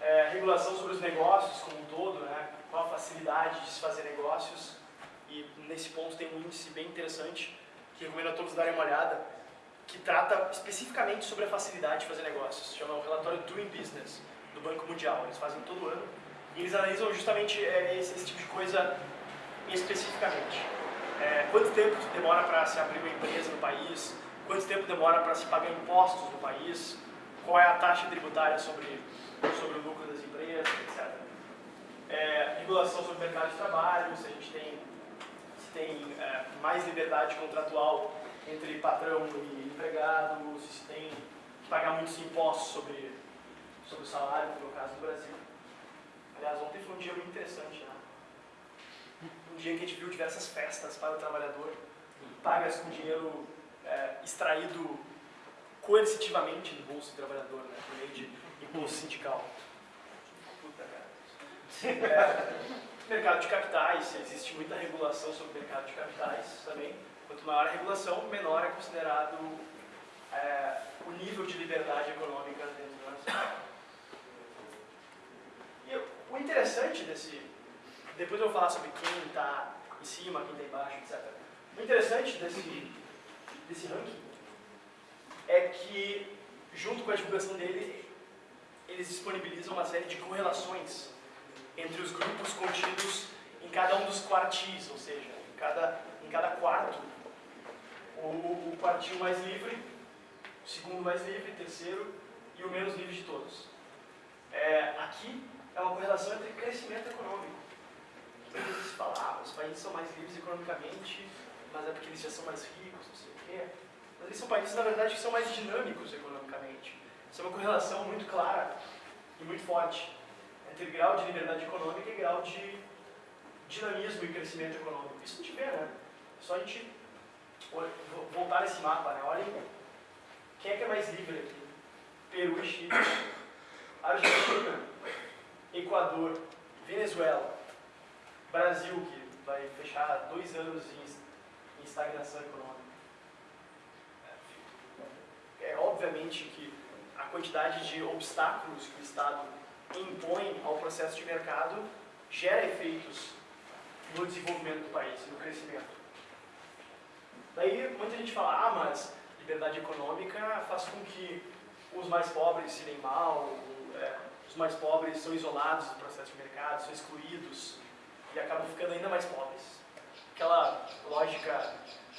É, regulação sobre os negócios como um todo, né? qual a facilidade de se fazer negócios. E nesse ponto tem um índice bem interessante que recomendo a todos darem uma olhada, que trata especificamente sobre a facilidade de fazer negócios. Chama o relatório Doing Business, do Banco Mundial. Eles fazem todo ano. E eles analisam justamente é, esse, esse, tipo de coisa especificamente. É, quanto tempo demora para se abrir uma empresa no país? Quanto tempo demora para se pagar impostos no país? Qual é a taxa tributária sobre, sobre o lucro das empresas, etc. É, regulação sobre o mercado de trabalho, se a gente tem, tem é, mais liberdade contratual entre patrão e empregado, se tem que pagar muitos impostos sobre, sobre o salário, como é o caso do Brasil. Aliás, ontem foi um dia muito interessante, né? Um dia que a gente viu diversas festas para o trabalhador, pagas com dinheiro é, extraído coercitivamente do bolso do trabalhador, né? Por meio de imposto sindical. Puta, cara. É, mercado de capitais, existe muita regulação sobre o mercado de capitais também. Quanto maior a regulação, menor é considerado é, o nível de liberdade econômica dentro da nação. E o interessante desse. Depois eu vou falar sobre quem está em cima, quem está embaixo, etc. O interessante desse, desse ranking é que, junto com a divulgação dele, eles disponibilizam uma série de correlações entre os grupos contidos em cada um dos quartis, ou seja, em cada, em cada quarto o, o quartil mais livre, o segundo mais livre, terceiro e o menos livre de todos. É, aqui é uma correlação entre crescimento econômico. Se fala, ah, os países são mais livres economicamente, mas é porque eles já são mais ricos, não sei o quê. Mas eles são países, na verdade, que são mais dinâmicos economicamente. Isso é uma correlação muito clara e muito forte entre grau de liberdade econômica e grau de dinamismo e crescimento econômico. Isso a gente vê, né? É só a gente voltar esse mapa, né? Olhem quem é que é mais livre aqui. Peru e Chile, Argentina, Equador, Venezuela, Brasil, que vai fechar dois anos em, em estagnação econômica. É, é obviamente que a quantidade de obstáculos que o Estado impõe ao processo de mercado gera efeitos no desenvolvimento do país, no crescimento. Daí muita gente fala, ah, mas liberdade econômica faz com que os mais pobres se deem mal, é, os mais pobres são isolados do processo de mercado, são excluídos e acabam ficando ainda mais pobres. Aquela lógica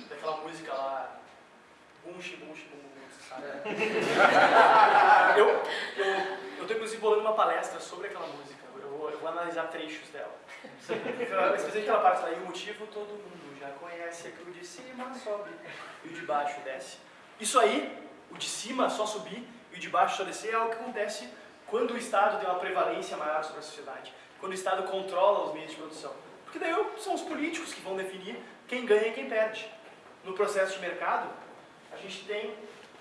daquela música lá, bum, xi, bum, sabe? eu, eu, eu tô inclusive bolando uma palestra sobre aquela música, eu vou, eu vou analisar trechos dela. Especialmente aquela parte lá, e o motivo todo mundo já conhece, é que o de cima sobe e o de baixo desce. Isso aí, o de cima só subir e o de baixo só descer, é o que acontece quando o Estado tem uma prevalência maior sobre a sociedade, quando o Estado controla os meios de produção. Porque daí são os políticos que vão definir quem ganha e quem perde. No processo de mercado, gente tem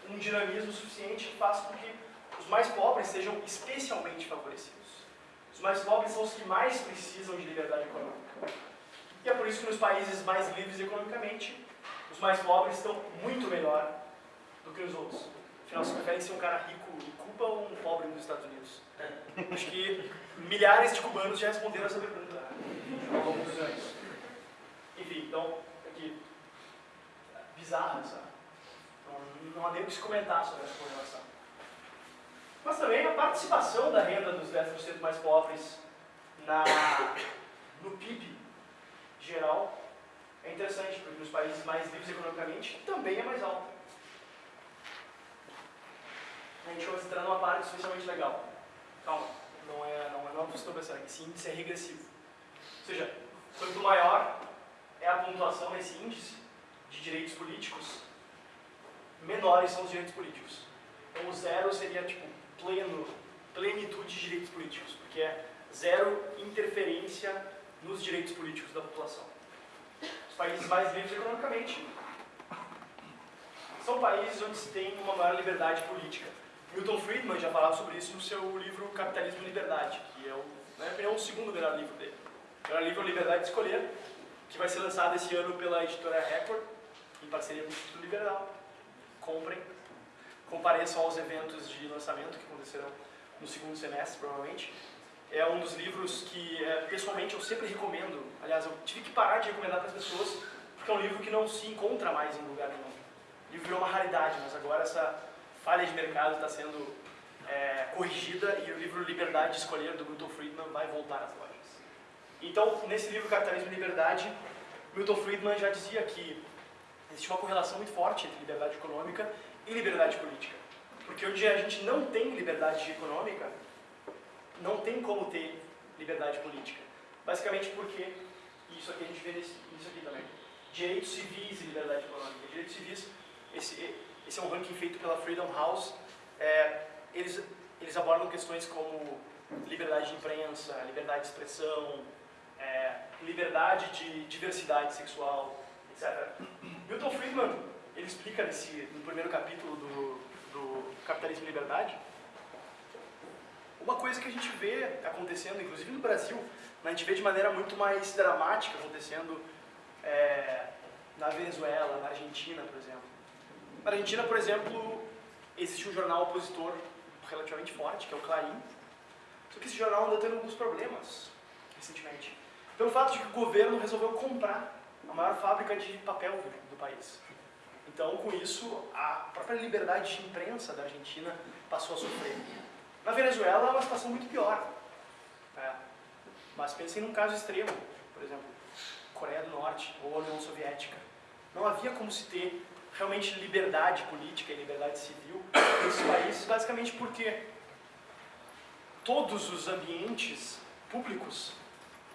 um dinamismo suficiente que faz com que os mais pobres sejam especialmente favorecidos. Os mais pobres são os que mais precisam de liberdade econômica. E é por isso que nos países mais livres economicamente, os mais pobres estão muito melhor do que os outros. Afinal, você prefere ser um cara rico em Cuba ou um pobre nos Estados Unidos? Acho que milhares de cubanos já responderam essa pergunta ao longo dos anos. Enfim, então, aqui, bizarra essa. Não, não há nem o que se comentar sobre essa correlação. Mas também a participação da renda dos 10% mais pobres na, no PIB geral é interessante, porque nos países mais livres economicamente também é mais alta. A gente vai entrar numa parte especialmente legal. Calma, não é, não é, não é pensando aqui. Esse índice é regressivo. Ou seja, quanto maior é a pontuação nesse índice de direitos políticos, menores são os direitos políticos. Então o zero seria tipo pleno, plenitude de direitos políticos, porque é zero interferência nos direitos políticos da população. Os países mais livres economicamente são países onde se tem uma maior liberdade política. Milton Friedman já falava sobre isso no seu livro Capitalismo e Liberdade, que é o, na minha opinião, o segundo melhor livro dele. O melhor livro é Liberdade de Escolher, que vai ser lançado esse ano pela editora Record, em parceria com o Instituto Liberal. Comprem, compareçam aos eventos de lançamento que acontecerão no segundo semestre, provavelmente. É um dos livros que, é, pessoalmente, eu sempre recomendo. Aliás, eu tive que parar de recomendar para as pessoas, porque é um livro que não se encontra mais em lugar nenhum. O livro virou uma raridade, mas agora essa falha de mercado está sendo é, corrigida e o livro Liberdade de Escolher, do Milton Friedman, vai voltar às lojas. Então, nesse livro Capitalismo e Liberdade, Milton Friedman já dizia que existe uma correlação muito forte entre liberdade econômica e liberdade política. Porque onde a gente não tem liberdade econômica, não tem como ter liberdade política. Basicamente porque, e isso aqui a gente vê nesse, nisso aqui também, direitos civis e liberdade econômica. Direitos civis, esse, esse é um ranking feito pela Freedom House, é, eles, eles abordam questões como liberdade de imprensa, liberdade de expressão, é, liberdade de diversidade sexual, etc. Milton Friedman, ele explica nesse, no primeiro capítulo do, do Capitalismo e Liberdade, uma coisa que a gente vê acontecendo, inclusive no Brasil, a gente vê de maneira muito mais dramática acontecendo é, na Venezuela, na Argentina, por exemplo. Na Argentina, por exemplo, existe um jornal opositor relativamente forte, que é o Clarim, só que esse jornal anda tendo alguns problemas recentemente. Pelo fato de que o governo resolveu comprar a maior fábrica de papel do, país. Então, com isso, a própria liberdade de imprensa da Argentina passou a sofrer. Na Venezuela é uma situação muito pior. É. Mas pensem num caso extremo, por exemplo, Coreia do Norte ou União Soviética. Não havia como se ter realmente liberdade política e liberdade civil nesses países, basicamente porque todos os ambientes públicos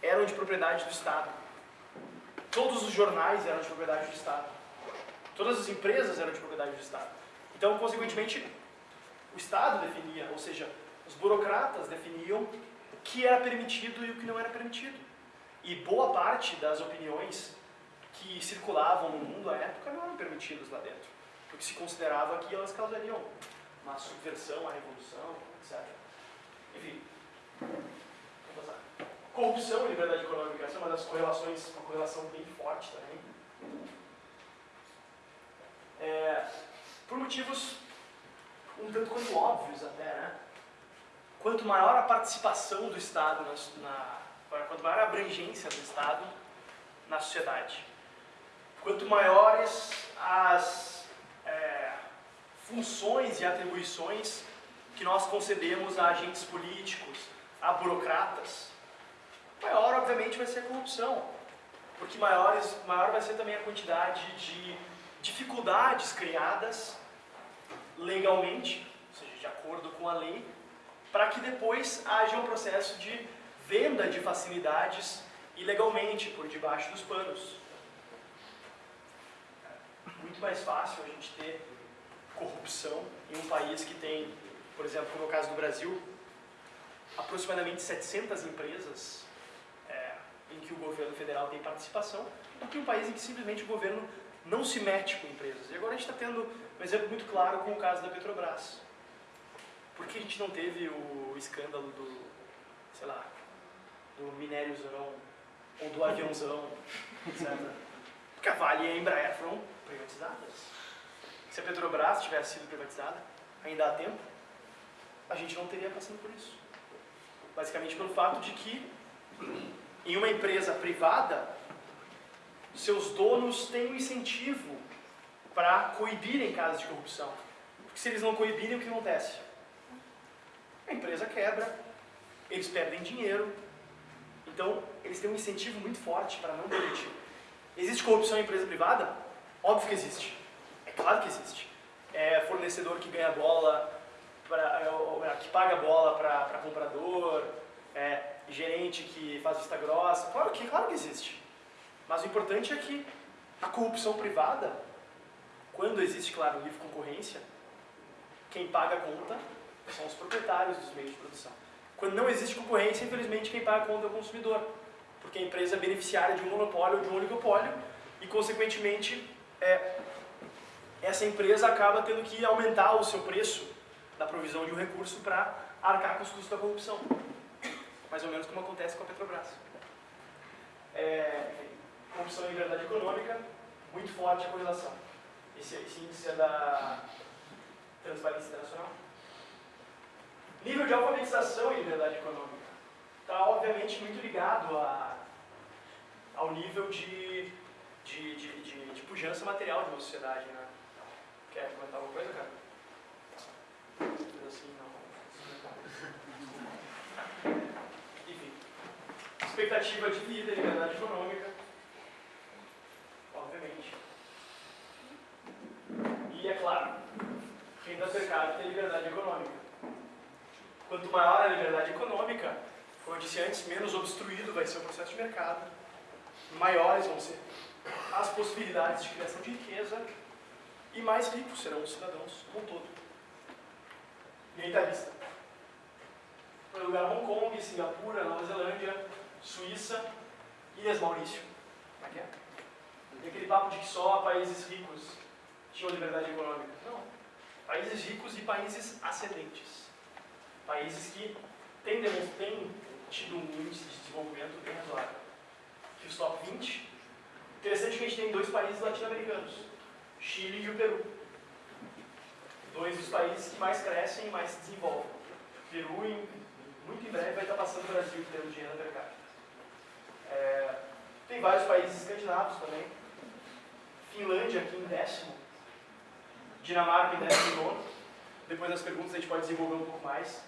eram de propriedade do Estado. Todos os jornais eram de propriedade do Estado. Todas as empresas eram de propriedade do Estado. Então, consequentemente, o Estado definia, ou seja, os burocratas definiam o que era permitido e o que não era permitido. E boa parte das opiniões que circulavam no mundo à época não eram permitidas lá dentro, porque se considerava que elas causariam uma subversão, a revolução, etc. Enfim, vamos passar. Corrupção e liberdade econômica, é uma das correlações, uma correlação bem forte também. É, por motivos um tanto quanto óbvios até, né? Quanto maior a participação do Estado, na, na, quanto maior a abrangência do Estado na sociedade, quanto maiores as é, funções e atribuições que nós concedemos a agentes políticos, a burocratas, maior obviamente vai ser a corrupção, porque maiores, maior vai ser também a quantidade de dificuldades criadas legalmente, ou seja, de acordo com a lei, para que depois haja um processo de venda de facilidades ilegalmente, por debaixo dos panos. Muito mais fácil a gente ter corrupção em um país que tem, por exemplo, no caso do Brasil, aproximadamente 700 empresas é, em que o governo federal tem participação, do que um país em que simplesmente o governo não se mete com empresas. E agora a gente está tendo um exemplo muito claro com o caso da Petrobras. Por que a gente não teve o escândalo do, sei lá, do minériozão, ou do aviãozão, etc. Porque a Vale e a Embraer foram privatizadas. Se a Petrobras tivesse sido privatizada, ainda há tempo, a gente não teria passando por isso. Basicamente pelo fato de que em uma empresa privada, seus donos têm um incentivo para coibirem casos de corrupção. Porque se eles não coibirem, o que acontece? A empresa quebra, eles perdem dinheiro, então eles têm um incentivo muito forte para não demitir. Existe corrupção em empresa privada? Óbvio que existe. É claro que existe. É fornecedor que ganha bola, pra, é, que paga bola para comprador, é gerente que faz vista grossa. Claro que, claro que existe. Mas o importante é que a corrupção privada, quando existe, claro, livre concorrência, quem paga a conta são os proprietários dos meios de produção. Quando não existe concorrência, infelizmente, quem paga a conta é o consumidor. Porque a empresa é beneficiária de um monopólio ou de um oligopólio e, consequentemente, é, essa empresa acaba tendo que aumentar o seu preço da provisão de um recurso para arcar com os custos da corrupção. Mais ou menos como acontece com a Petrobras. É, corrupção e liberdade econômica, muito forte a correlação. Esse, esse índice é da Transparência Internacional. Nível de alfabetização e liberdade econômica. Está, obviamente, muito ligado a, ao nível de, de, de, de, de pujança material de uma sociedade. Né? Quer comentar alguma coisa, cara? Assim, não. Enfim. Expectativa de vida, liberdade econômica. Obviamente. E, é claro, renda per capita e liberdade econômica. Quanto maior a liberdade econômica, como eu disse antes, menos obstruído vai ser o processo de mercado, maiores vão ser as possibilidades de criação de riqueza e mais ricos serão os cidadãos como um todo. Aí está a lista. Em primeiro lugar, Hong Kong, Singapura, Nova Zelândia, Suíça, Ilhas Maurício. Como é que é? E aquele papo de que só países ricos tinham liberdade econômica. Não. Países ricos e países ascendentes países que têm, têm tido um índice de desenvolvimento bem razoável. Que os top 20, interessante que a gente tem dois países latino-americanos, Chile e o Peru. Dois dos países que mais crescem e mais se desenvolvem. Peru, muito em breve, vai estar passando o Brasil de renda per capita. É, tem vários países escandinavos também. Finlândia aqui em décimo. Dinamarca em décimo nono. Depois das perguntas a gente pode desenvolver um pouco mais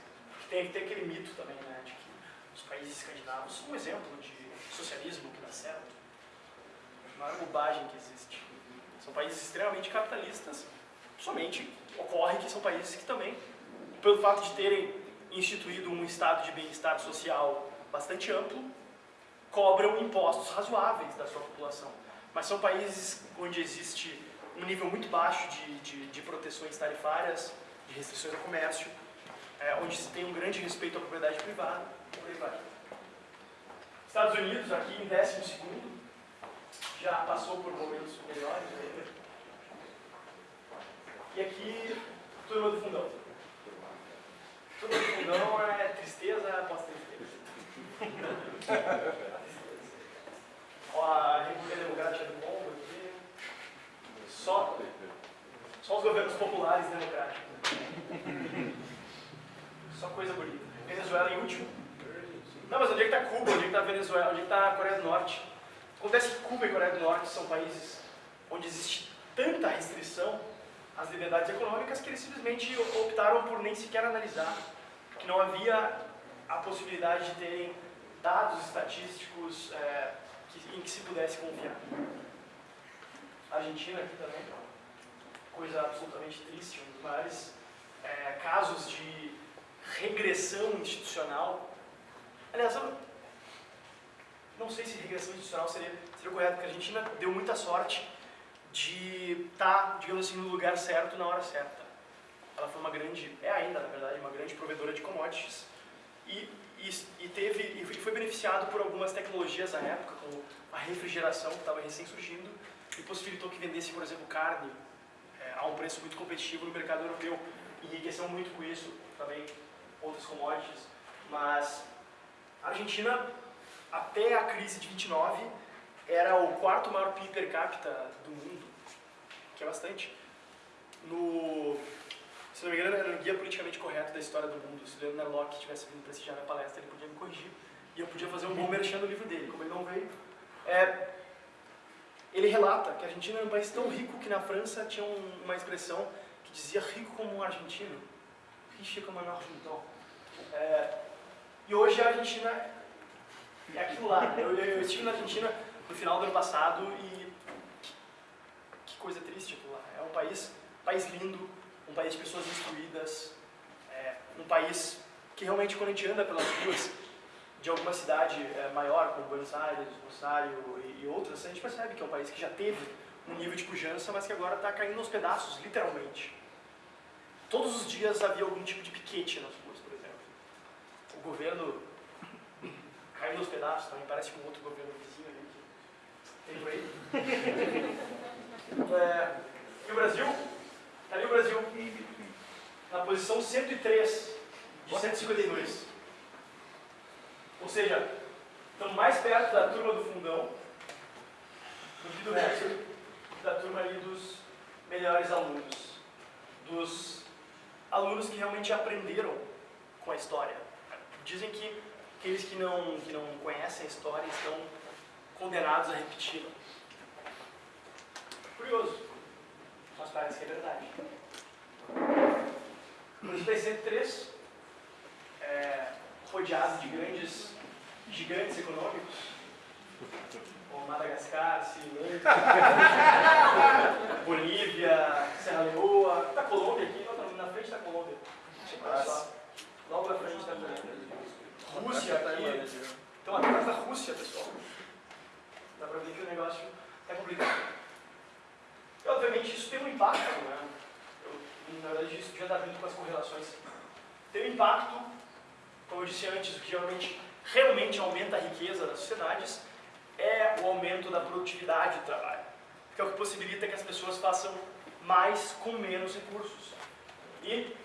tem, tem aquele mito também, né, de que os países escandinavos são um exemplo de socialismo que dá certo. A maior bobagem que existe. São países extremamente capitalistas, somente ocorre que são países que também, pelo fato de terem instituído um estado de bem-estar social bastante amplo, cobram impostos razoáveis da sua população. Mas são países onde existe um nível muito baixo de, de, de proteções tarifárias, de restrições ao comércio, é, onde se tem um grande respeito à propriedade privada. Estados Unidos, aqui em 12 segundo, já passou por momentos melhores. Né? E aqui, turma do fundão. Turma do fundão é tristeza após tristeza. A República Democrática do Congo aqui. Só, só os governos populares democráticos. Só coisa bonita. Venezuela em último. Não, mas onde é que está Cuba? Onde é que está Venezuela? Onde é que está a Coreia do Norte? Acontece que Cuba e Coreia do Norte são países onde existe tanta restrição às liberdades econômicas que eles simplesmente optaram por nem sequer analisar, que não havia a possibilidade de terem dados estatísticos é, que, em que se pudesse confiar. Argentina aqui também, coisa absolutamente triste, um dos maiores é, casos de regressão institucional. Aliás, eu não sei se regressão institucional seria, seria correto, porque a Argentina deu muita sorte de estar, tá, digamos assim, no lugar certo na hora certa. Ela foi uma grande, é ainda na verdade, uma grande provedora de commodities e, e, e teve e foi beneficiado por algumas tecnologias à época, como a refrigeração que estava recém surgindo, e possibilitou que vendesse, por exemplo, carne é, a um preço muito competitivo no mercado europeu. Enriqueceu muito com isso, também outras commodities. Mas a Argentina, até a crise de 29, era o quarto maior PIB per capita do mundo, que é bastante. No, se não me engano, era o guia politicamente correto da história do mundo. Se o Leonard Locke tivesse vindo prestigiar minha palestra, ele podia me corrigir. E eu podia fazer um bom merchan do livro dele, como ele não veio. É, ele relata que a Argentina era um país tão rico que na França tinha um, uma expressão que dizia rico como um argentino, riche como um argentão. É, e hoje a Argentina é aquilo lá. Eu, eu, estive na Argentina no final do ano passado e que coisa triste aquilo lá. É um país, país lindo, um país de pessoas instruídas, é, um país que realmente quando a gente anda pelas ruas de alguma cidade é, maior, como Buenos Aires, Rosário e, e, outras, a gente percebe que é um país que já teve um nível de pujança, mas que agora está caindo aos pedaços, literalmente. Todos os dias havia algum tipo de piquete nas ruas, por exemplo. O governo caindo aos pedaços, também parece com outro governo vizinho ali que tem por aí. É, e o Brasil Está ali o Brasil, na posição 103 de 152. Ou seja, estamos mais perto da turma do fundão do que do resto da turma ali dos melhores alunos. Dos alunos que realmente aprenderam com a história. Dizem que aqueles que não, que não conhecem a história estão condenados a repeti-la. Curioso mas parece que é verdade. No 103, é, rodeado de grandes gigantes econômicos, como Madagascar, Sri Lanka, Bolívia, Serra Leoa, da Colômbia aqui, na frente da Colômbia. Logo na frente da Colômbia. Rússia aqui. Então atrás da Rússia, pessoal. Dá pra ver que o negócio é complicado. E, obviamente, isso tem um impacto, né? Eu, na verdade, isso já está vindo com as correlações. Tem um impacto, como eu disse antes, o que realmente, realmente aumenta a riqueza das sociedades é o aumento da produtividade do trabalho. Que é o que possibilita que as pessoas façam mais com menos recursos. E,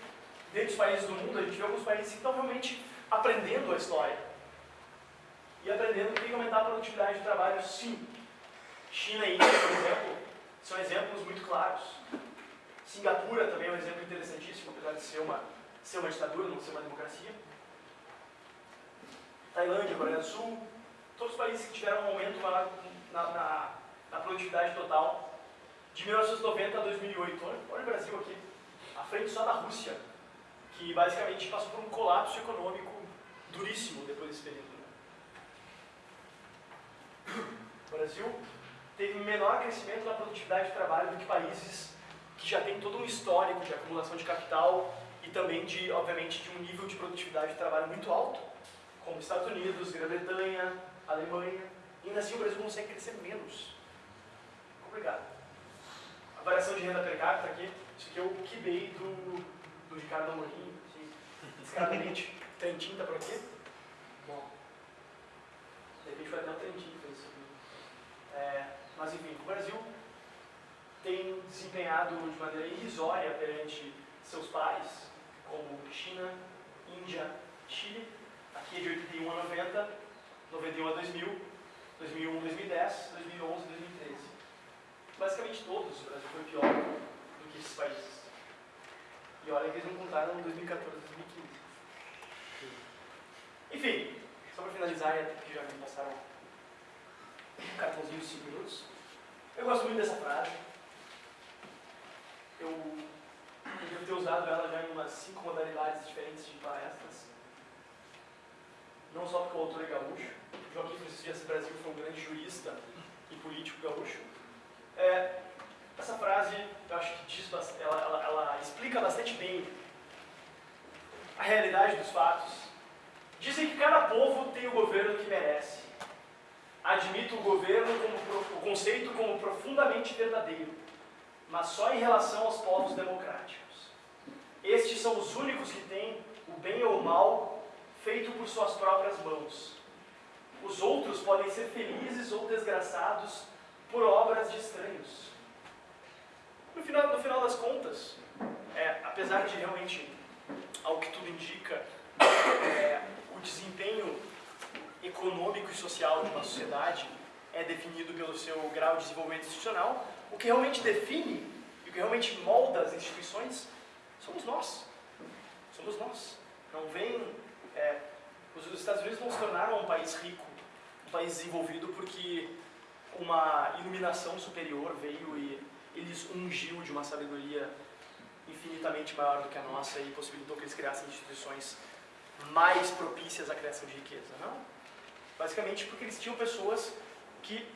dentro dos países do mundo, a gente vê alguns países que estão realmente aprendendo a história. E aprendendo que tem que aumentar a produtividade do trabalho, sim. China e Índia, por exemplo, são exemplos muito claros. Singapura também é um exemplo interessantíssimo, apesar de ser uma, ser uma ditadura, não ser uma democracia. Tailândia, Coreia do Sul, todos os países que tiveram um aumento maior na, na, na produtividade total de 1990 a 2008. Olha, olha o Brasil aqui, à frente só da Rússia, que basicamente passou por um colapso econômico duríssimo depois desse período. Né? Brasil teve menor crescimento na produtividade de trabalho do que países que já têm todo um histórico de acumulação de capital e também, de, obviamente, de um nível de produtividade de trabalho muito alto, como Estados Unidos, Grã-Bretanha, Alemanha. E ainda assim o Brasil consegue crescer menos. Complicado. A variação de renda per capita aqui, isso aqui é o QB do, do Ricardo Amorim, descaradamente. Trentinho tá por aqui? Bom. De repente foi até o Trentinho fez isso. É, mas, enfim, o Brasil tem desempenhado de maneira irrisória perante seus pares, como China, Índia, Chile, aqui é de 81 a 90, 91 a 2000, 2001 a 2010, 2011 a 2013. Basicamente todos, o Brasil foi pior do que esses países. E olha que eles não contaram em 2014 e 2015. Enfim, só para finalizar, que já me passaram um cartãozinho de 5 minutos. Eu gosto muito dessa frase. Eu devo ter usado ela já em umas cinco modalidades diferentes de palestras. Não só porque o autor é gaúcho. Joaquim Francisco Dias Brasil foi um grande jurista e político gaúcho. É, essa frase, eu acho que diz, ela, ela, ela explica bastante bem a realidade dos fatos. Dizem que cada povo tem o governo que merece admito o governo como o conceito como profundamente verdadeiro, mas só em relação aos povos democráticos. Estes são os únicos que têm o bem ou o mal feito por suas próprias mãos. Os outros podem ser felizes ou desgraçados por obra obras de estranhos. No final, no final das contas, é, apesar de realmente, ao que tudo indica, é, o desempenho econômico e social de uma sociedade é definido pelo seu grau de desenvolvimento institucional, o que realmente define e o que realmente molda as instituições somos nós. Somos nós. Não vem. É, os Estados Unidos não se tornaram um país rico, um país desenvolvido porque uma iluminação superior veio e eles ungiu de uma sabedoria infinitamente maior do que a nossa e possibilitou que eles criassem instituições mais propícias à criação de riqueza. Não. Basicamente porque eles tinham pessoas que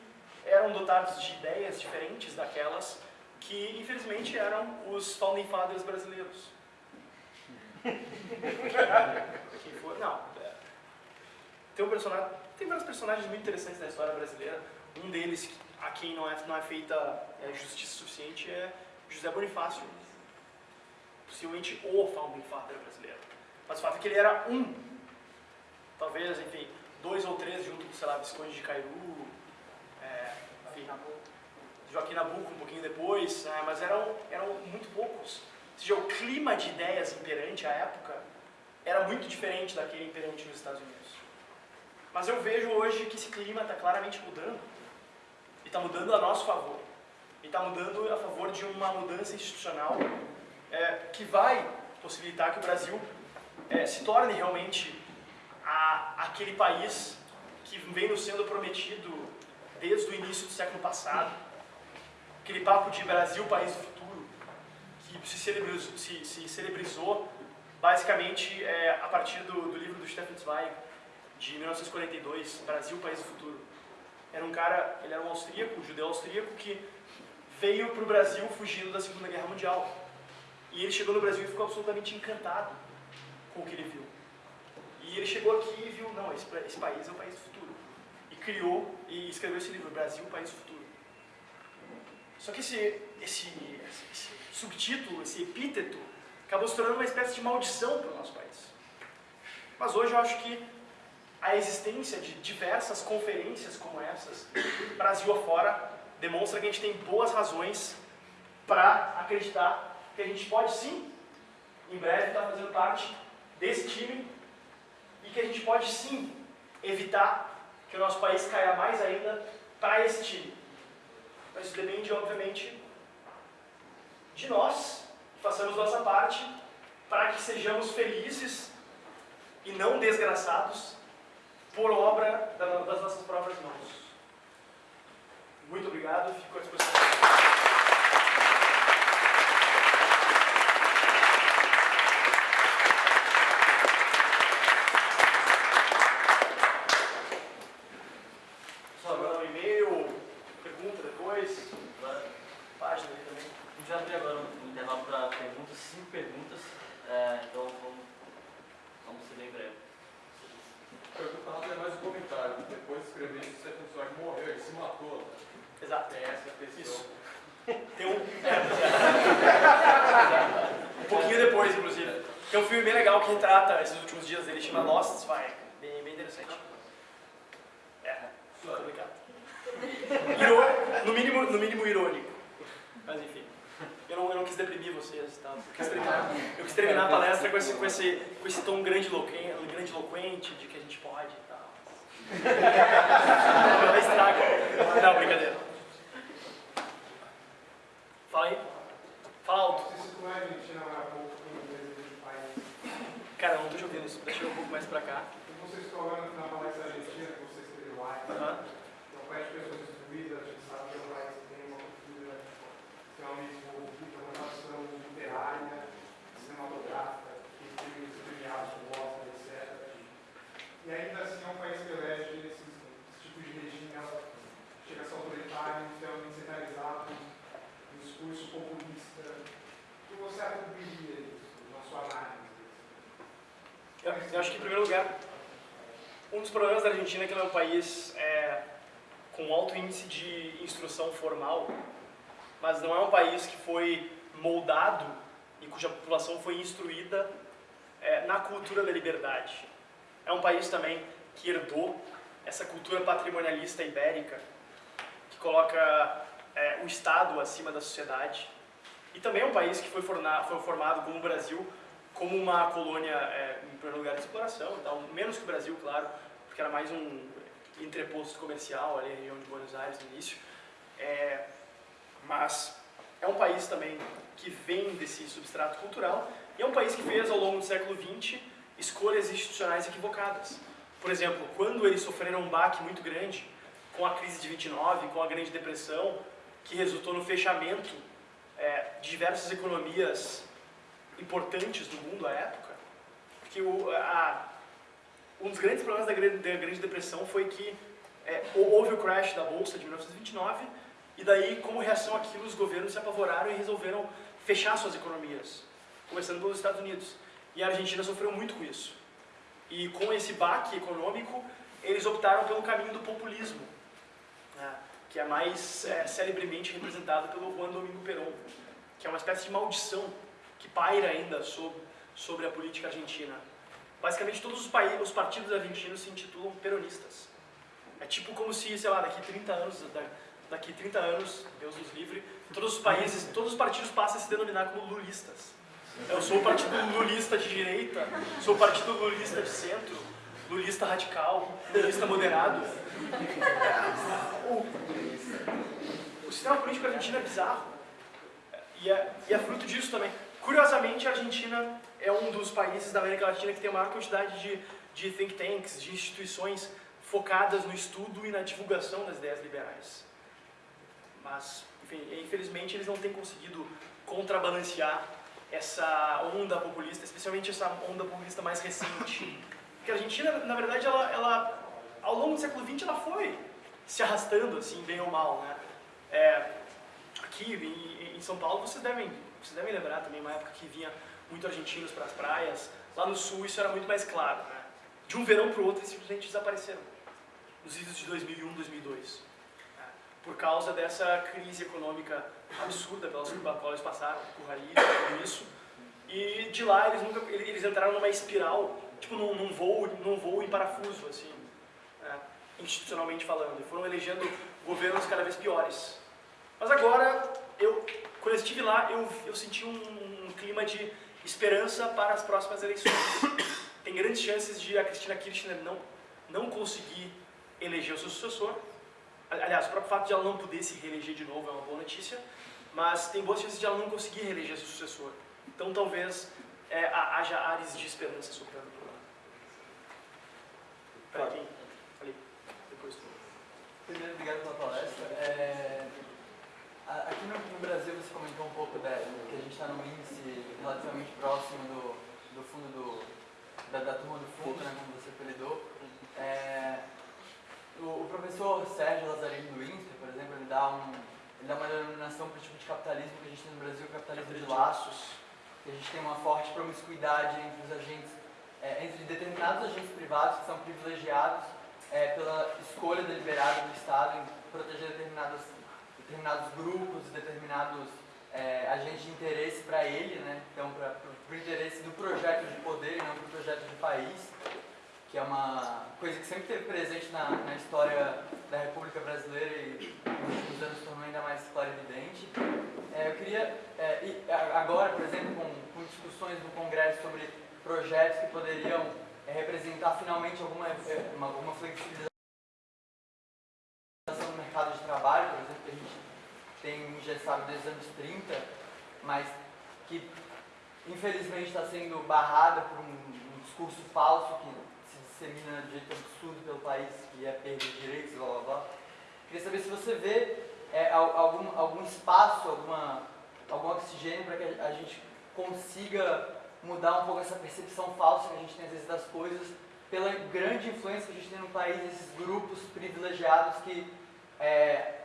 eram dotados de ideias diferentes daquelas que, infelizmente, eram os founding fathers brasileiros. Quem for, não. É. Tem, um personagem, tem vários personagens muito interessantes na história brasileira. Um deles, a quem não é, não é feita é, justiça suficiente, é José Bonifácio. Possivelmente o founding father brasileiro. Mas o fato é que ele era um. Talvez, enfim, dois ou três junto com, sei lá, Visconde de Cairu, é, enfim, Joaquim Nabuco um pouquinho depois, né, mas eram, eram muito poucos. Ou seja, o clima de ideias imperante à época era muito diferente daquele imperante nos Estados Unidos. Mas eu vejo hoje que esse clima está claramente mudando. E está mudando a nosso favor. E está mudando a favor de uma mudança institucional é, que vai possibilitar que o Brasil é, se torne realmente a, aquele país que vem nos sendo prometido desde o início do século passado. Aquele papo de Brasil, país do futuro, que se celebrizou, se, se celebrizou basicamente é, a partir do, do, livro do Stefan Zweig, de 1942, Brasil, país do futuro. Era um cara, ele era um austríaco, um judeu austríaco, que veio para o Brasil fugindo da Segunda Guerra Mundial. E ele chegou no Brasil e ficou absolutamente encantado com o que ele viu. E ele chegou aqui e viu, não, esse, esse país é o país do futuro. E criou e escreveu esse livro, Brasil, país do futuro. Só que esse, esse, esse subtítulo, esse epíteto, acabou se tornando uma espécie de maldição para o nosso país. Mas hoje eu acho que a existência de diversas conferências como essas, Brasil afora, demonstra que a gente tem boas razões para acreditar que a gente pode sim, em breve, estar fazendo parte desse time que a gente pode sim evitar que o nosso país caia mais ainda para esse time. Mas isso depende, obviamente, de nós, que façamos nossa parte para que sejamos felizes e não desgraçados por obra das nossas próprias mãos. Muito obrigado, fico à disposição. Eu acho que, em primeiro lugar, um dos problemas da Argentina é que ela é um país é, com alto índice de instrução formal, mas não é um país que foi moldado e cuja população foi instruída é, na cultura da liberdade. É um país também que herdou essa cultura patrimonialista ibérica, que coloca é, o Estado acima da sociedade. E também é um país que foi, forna, foi formado como o Brasil, como uma colônia, é, em primeiro lugar, de exploração, então, menos que o Brasil, claro, porque era mais um entreposto comercial ali região de Buenos Aires no início. É, mas é um país também que vem desse substrato cultural e é um país que fez ao longo do século XX escolhas institucionais equivocadas. Por exemplo, quando eles sofreram um baque muito grande com a crise de 29, com a Grande Depressão, que resultou no fechamento é, de diversas economias importantes do mundo à época, porque o, a, um dos grandes problemas da Grande, da grande Depressão foi que é, houve o crash da Bolsa de 1929 e daí, como reação àquilo, os governos se apavoraram e resolveram fechar suas economias, começando pelos Estados Unidos. E a Argentina sofreu muito com isso. E com esse baque econômico, eles optaram pelo caminho do populismo, né, que é mais é, celebremente representado pelo Juan Domingo Perón, que é uma espécie de maldição que paira ainda sobre, sobre a política argentina. Basicamente, todos os, países, os partidos argentinos se intitulam peronistas. É tipo como se, sei lá, daqui 30 anos, daqui 30 anos, Deus nos livre, todos os países, todos os partidos passam a se denominar como lulistas. Eu sou o partido lulista de direita, sou o partido lulista de centro, lulista radical, lulista moderado. O, o sistema político argentino é bizarro. E é, e é fruto disso também. Curiosamente, a Argentina é um dos países da América Latina que tem a maior quantidade de, de think tanks, de instituições focadas no estudo e na divulgação das ideias liberais. Mas, enfim, infelizmente eles não têm conseguido contrabalancear essa onda populista, especialmente essa onda populista mais recente. Porque a Argentina, na verdade, ela, ela ao longo do século XX, ela foi se arrastando, assim, bem ou mal, né? É, aqui em, em, São Paulo, vocês devem, vocês devem lembrar também uma época que vinha muito argentinos para as praias. Lá no sul isso era muito mais claro, né? De um verão para o outro eles simplesmente desapareceram. Nos idos de 2001, 2002. Né? Por causa dessa crise econômica absurda pelas qual eles passaram, com raiz, tudo isso. E de lá eles nunca, eles entraram numa espiral, tipo num, num voo, num voo em parafuso, assim, né? institucionalmente falando. E foram elegendo governos cada vez piores. Mas agora, eu, quando eu estive lá, eu, eu senti um, um clima de esperança para as próximas eleições. Tem grandes chances de a Cristina Kirchner não, não conseguir eleger o seu sucessor. Aliás, o próprio fato de ela não poder se reeleger de novo é uma boa notícia, mas tem boas chances de ela não conseguir reeleger seu sucessor. Então talvez é, haja áreas de esperança soprando por lá. Peraí, quem? Ali, depois tu. Primeiro, obrigado pela palestra. É, aqui no, no, Brasil você comentou um pouco da, que a gente está num índice relativamente próximo do, do fundo do, da, da turma do fundo, né, como você apelidou. É, o, o, professor Sérgio Lazzarini do INSPE, por exemplo, ele dá, um, ele dá uma denominação para o tipo de capitalismo que a gente tem no Brasil, capitalismo de laços, que a gente tem uma forte promiscuidade entre os agentes, é, entre determinados agentes privados que são privilegiados é, pela escolha deliberada do Estado em proteger determinados, determinados grupos, determinados é, agentes de interesse para ele, né? então para o interesse do projeto de poder e não para o projeto de país que é uma coisa que sempre esteve presente na, na história da República Brasileira e nos últimos anos tornou ainda mais claro e evidente. É, eu queria, é, agora, por exemplo, com, com, discussões no Congresso sobre projetos que poderiam é, representar finalmente alguma, é, uma, alguma flexibilização no mercado de trabalho, por exemplo, tem engessado desde os anos 30, mas que infelizmente está sendo barrada por um, um discurso falso que dissemina de jeito absurdo pelo país, que é perda de direitos, blá blá blá. Queria saber se você vê é, algum, algum espaço, alguma, algum oxigênio para que a gente consiga mudar um pouco essa percepção falsa que a gente tem às vezes das coisas, pela grande influência que a gente tem no país, esses grupos privilegiados que é,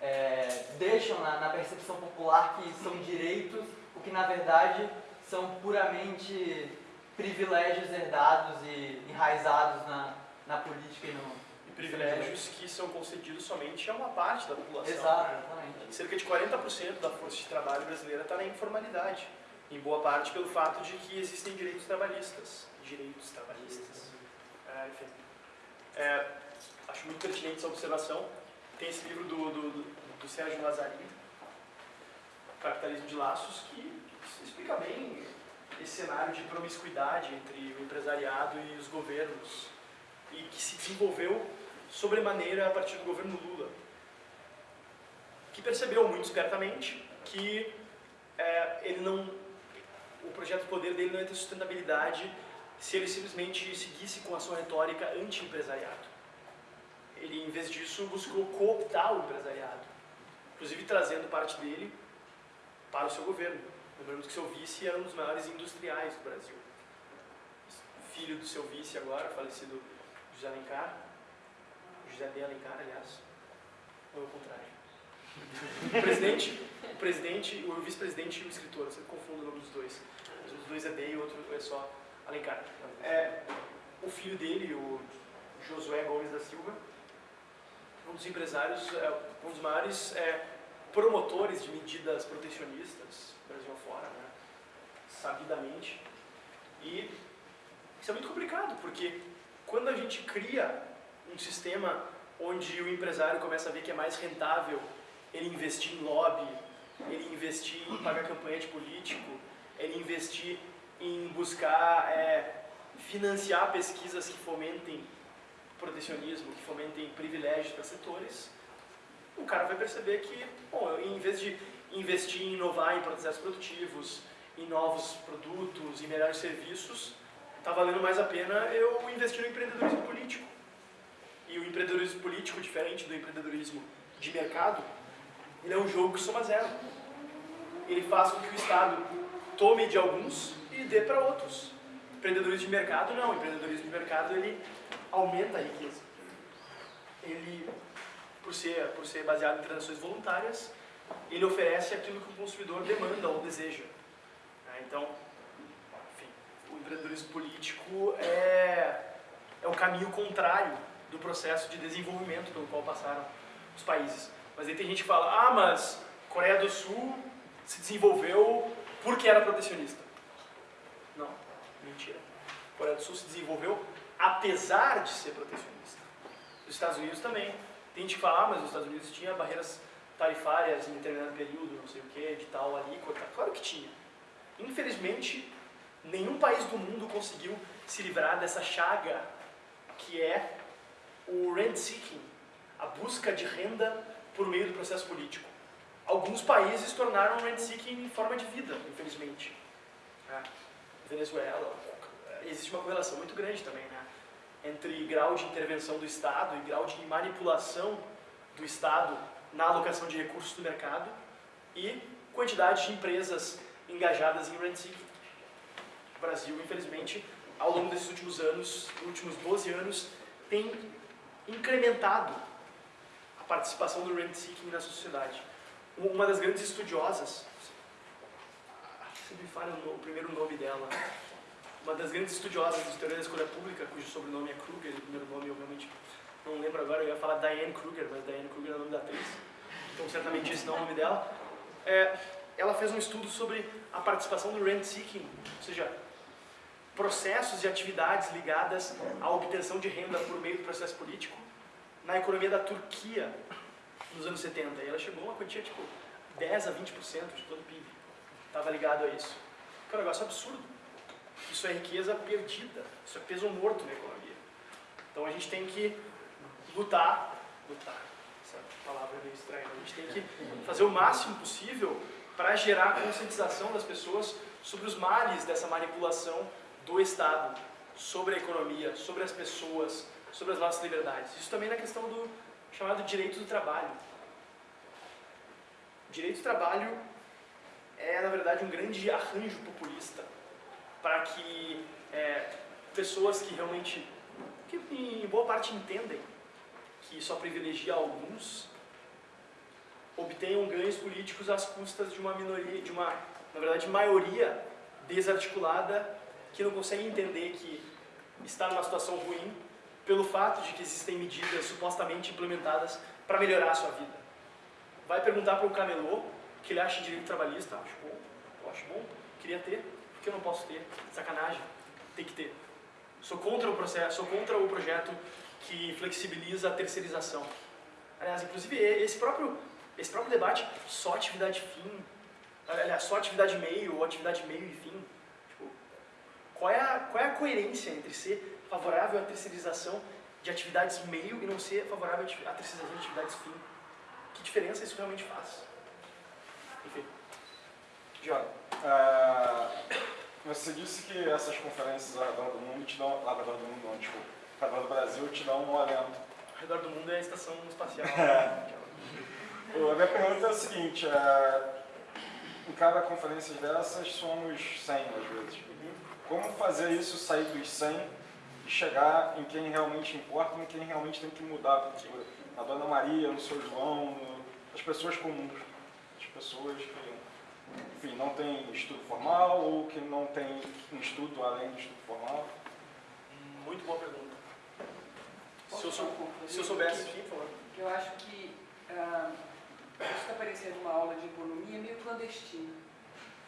é, deixam na, na percepção popular que são direitos, o que na verdade são puramente privilégios herdados e enraizados na, na política e no... Privilégios que são concedidos somente a uma parte da população. Exato, exatamente. Cerca de 40% da força de trabalho brasileira está na informalidade, em boa parte pelo fato de que existem direitos trabalhistas. Direitos trabalhistas. É, enfim. É, acho muito pertinente essa observação. Tem esse livro do, do, do, Sérgio Lazzarini, Capitalismo de Laços, que explica bem esse cenário de promiscuidade entre o empresariado e os governos e que se desenvolveu sobremaneira a partir do governo Lula, que percebeu muito espertamente que é, ele não, o projeto de poder dele não ia ter sustentabilidade se ele simplesmente seguisse com a sua retórica anti-empresariado. Ele, em vez disso, buscou cooptar o empresariado, inclusive trazendo parte dele para o seu governo. Lembrando que seu vice era um dos maiores industriais do Brasil. Filho do seu vice agora, falecido José Alencar, José de Alencar, aliás, ou ao contrário. O presidente, o presidente, o vice-presidente e o escritor, eu sempre confundo o nome dos dois. Os dois é D e o outro é só Alencar. É, o filho dele, o Josué Gomes da Silva, um dos empresários, é, um dos maiores é, promotores de medidas protecionistas, Brasil afora, né? sabidamente. E isso é muito complicado, porque quando a gente cria um sistema onde o empresário começa a ver que é mais rentável ele investir em lobby, ele investir em pagar campanha de político, ele investir em buscar é, financiar pesquisas que fomentem protecionismo, que fomentem privilégios para setores, o cara vai perceber que, bom, em vez de investir em inovar em processos produtivos, em novos produtos, em melhores serviços, está valendo mais a pena eu investir no empreendedorismo político. E o empreendedorismo político, diferente do empreendedorismo de mercado, ele é um jogo que soma zero. Ele faz com que o Estado tome de alguns e dê para outros. Empreendedorismo de mercado, não. Empreendedorismo de mercado, ele aumenta a riqueza. Ele, por ser, por ser baseado em transações voluntárias, ele oferece aquilo que o consumidor demanda ou deseja. É, então, enfim, o empreendedorismo político é, é o caminho contrário do processo de desenvolvimento pelo qual passaram os países. Mas aí tem gente que fala, ah, mas Coreia do Sul se desenvolveu porque era protecionista. Não, mentira. Coreia do Sul se desenvolveu apesar de ser protecionista. Os Estados Unidos também. Tem gente que fala, ah, mas os Estados Unidos tinha barreiras tarifárias em determinado período, não sei o que, de tal alíquota. Claro que tinha. Infelizmente, nenhum país do mundo conseguiu se livrar dessa chaga que é o rent seeking, a busca de renda por meio do processo político. Alguns países tornaram o rent seeking forma de vida, infelizmente. É. Venezuela, existe uma correlação muito grande também? Entre grau de intervenção do Estado e grau de manipulação do Estado na alocação de recursos do mercado e quantidade de empresas engajadas em rent seeking. O Brasil, infelizmente, ao longo desses últimos anos, últimos 12 anos, tem incrementado a participação do rent seeking na sociedade. Uma das grandes estudiosas, se me falha o primeiro nome dela, uma das grandes estudiosas de teoria da escolha pública, cujo sobrenome é Kruger, o primeiro nome eu realmente não lembro agora, eu ia falar Diane Kruger, mas Diane Kruger é o nome da atriz, então certamente esse não é o nome dela. É, ela fez um estudo sobre a participação do rent seeking, ou seja, processos e atividades ligadas à obtenção de renda por meio do processo político na economia da Turquia nos anos 70. E ela chegou a uma quantia tipo 10 a 20% de todo o PIB. Estava ligado a isso. Que é um negócio absurdo. Isso é riqueza perdida. Isso é peso morto na economia. Então a gente tem que lutar, lutar, essa palavra é meio estranha, a gente tem que fazer o máximo possível para gerar a conscientização das pessoas sobre os males dessa manipulação do Estado sobre a economia, sobre as pessoas, sobre as nossas liberdades. Isso também na questão do chamado direito do trabalho. O direito do trabalho é, na verdade, um grande arranjo populista para que é, pessoas que realmente, que em boa parte entendem que só privilegia alguns, obtenham ganhos políticos às custas de uma minoria, de uma, na verdade, maioria desarticulada que não consegue entender que está numa situação ruim pelo fato de que existem medidas supostamente implementadas para melhorar a sua vida. Vai perguntar para um camelô o que ele acha direito trabalhista, acho bom, acho bom, queria ter, por que eu não posso ter? Sacanagem, tem que ter. Sou contra o processo, sou contra o projeto que flexibiliza a terceirização. Aliás, inclusive esse próprio, esse próprio debate, só atividade fim, aliás, só atividade meio ou atividade meio e fim. Tipo, qual, é a, qual é a coerência entre ser favorável à terceirização de atividades meio e não ser favorável à terceirização de atividades fim? Que diferença isso realmente faz? Enfim. Joga. Uh, você disse que essas conferências ao redor do mundo te dão. Ao redor do mundo, não, desculpa. Ao redor do Brasil te dão um alento. Ao redor do mundo é a estação espacial. a minha pergunta é a seguinte: é, em cada conferência dessas somos 100 às vezes. Como fazer isso sair dos 100 e chegar em quem realmente importa, em quem realmente tem que mudar a cultura? Na Dona Maria, no Seu João, no, as pessoas comuns, as pessoas que enfim, não tem estudo formal ou que não tem um estudo além do estudo formal? Muito boa pergunta. Se eu, sou, se eu soubesse, sim, por favor. Eu acho que uh, isso está parecendo uma aula de economia meio clandestina.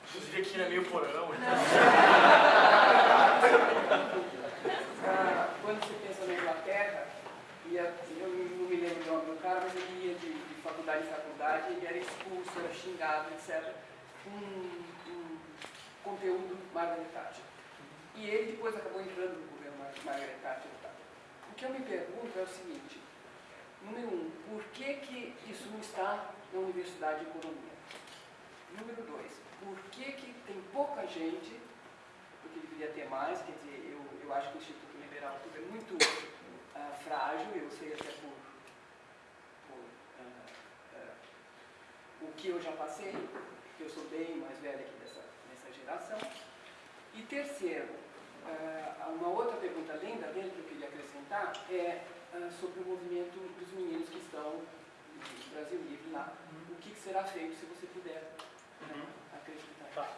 Inclusive aqui é meio porão. uh, quando você pensa na Inglaterra, ia, eu não me lembro do nome do cara, mas ele ia de, de faculdade em faculdade, ele era expulso, era xingado, etc um, um conteúdo Margaret Thatcher. E ele depois acabou entrando no governo Margaret Thatcher. O que eu me pergunto é o seguinte, número um, por que, que isso não está na Universidade de Economia? Número dois, por que, que tem pouca gente, porque deveria ter mais, quer dizer, eu, eu acho que o Instituto Liberal é muito uh, frágil, eu sei até por, por uh, uh, o que eu já passei, eu sou bem mais velha aqui dessa, dessa geração. E terceiro, uh, uma outra pergunta além da dele que eu queria acrescentar é uh, sobre o movimento dos meninos que estão no Brasil Livre lá. Uhum. O que, será feito se você puder né, acreditar? Tá.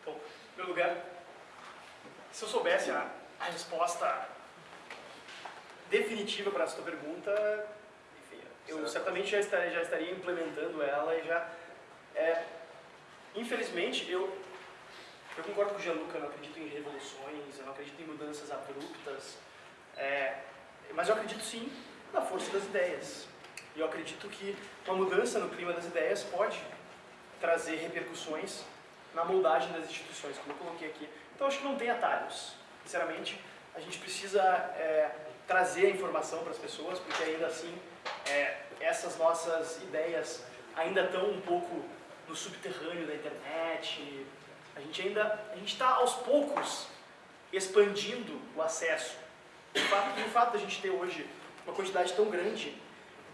Então, em primeiro lugar, se eu soubesse a, a resposta definitiva para essa tua pergunta, enfim, eu certo. certamente já estaria, já estaria implementando ela e já é, Infelizmente, eu, eu concordo com o Gianluca, eu não acredito em revoluções, eu não acredito em mudanças abruptas, é, mas eu acredito sim na força das ideias. E eu acredito que uma mudança no clima das ideias pode trazer repercussões na moldagem das instituições, como eu coloquei aqui. Então acho que não tem atalhos. Sinceramente, a gente precisa é, trazer a informação para as pessoas, porque ainda assim é, essas nossas ideias ainda estão um pouco no subterrâneo da internet. A gente ainda a gente está aos poucos expandindo o acesso. O fato, o fato da gente ter hoje uma quantidade tão grande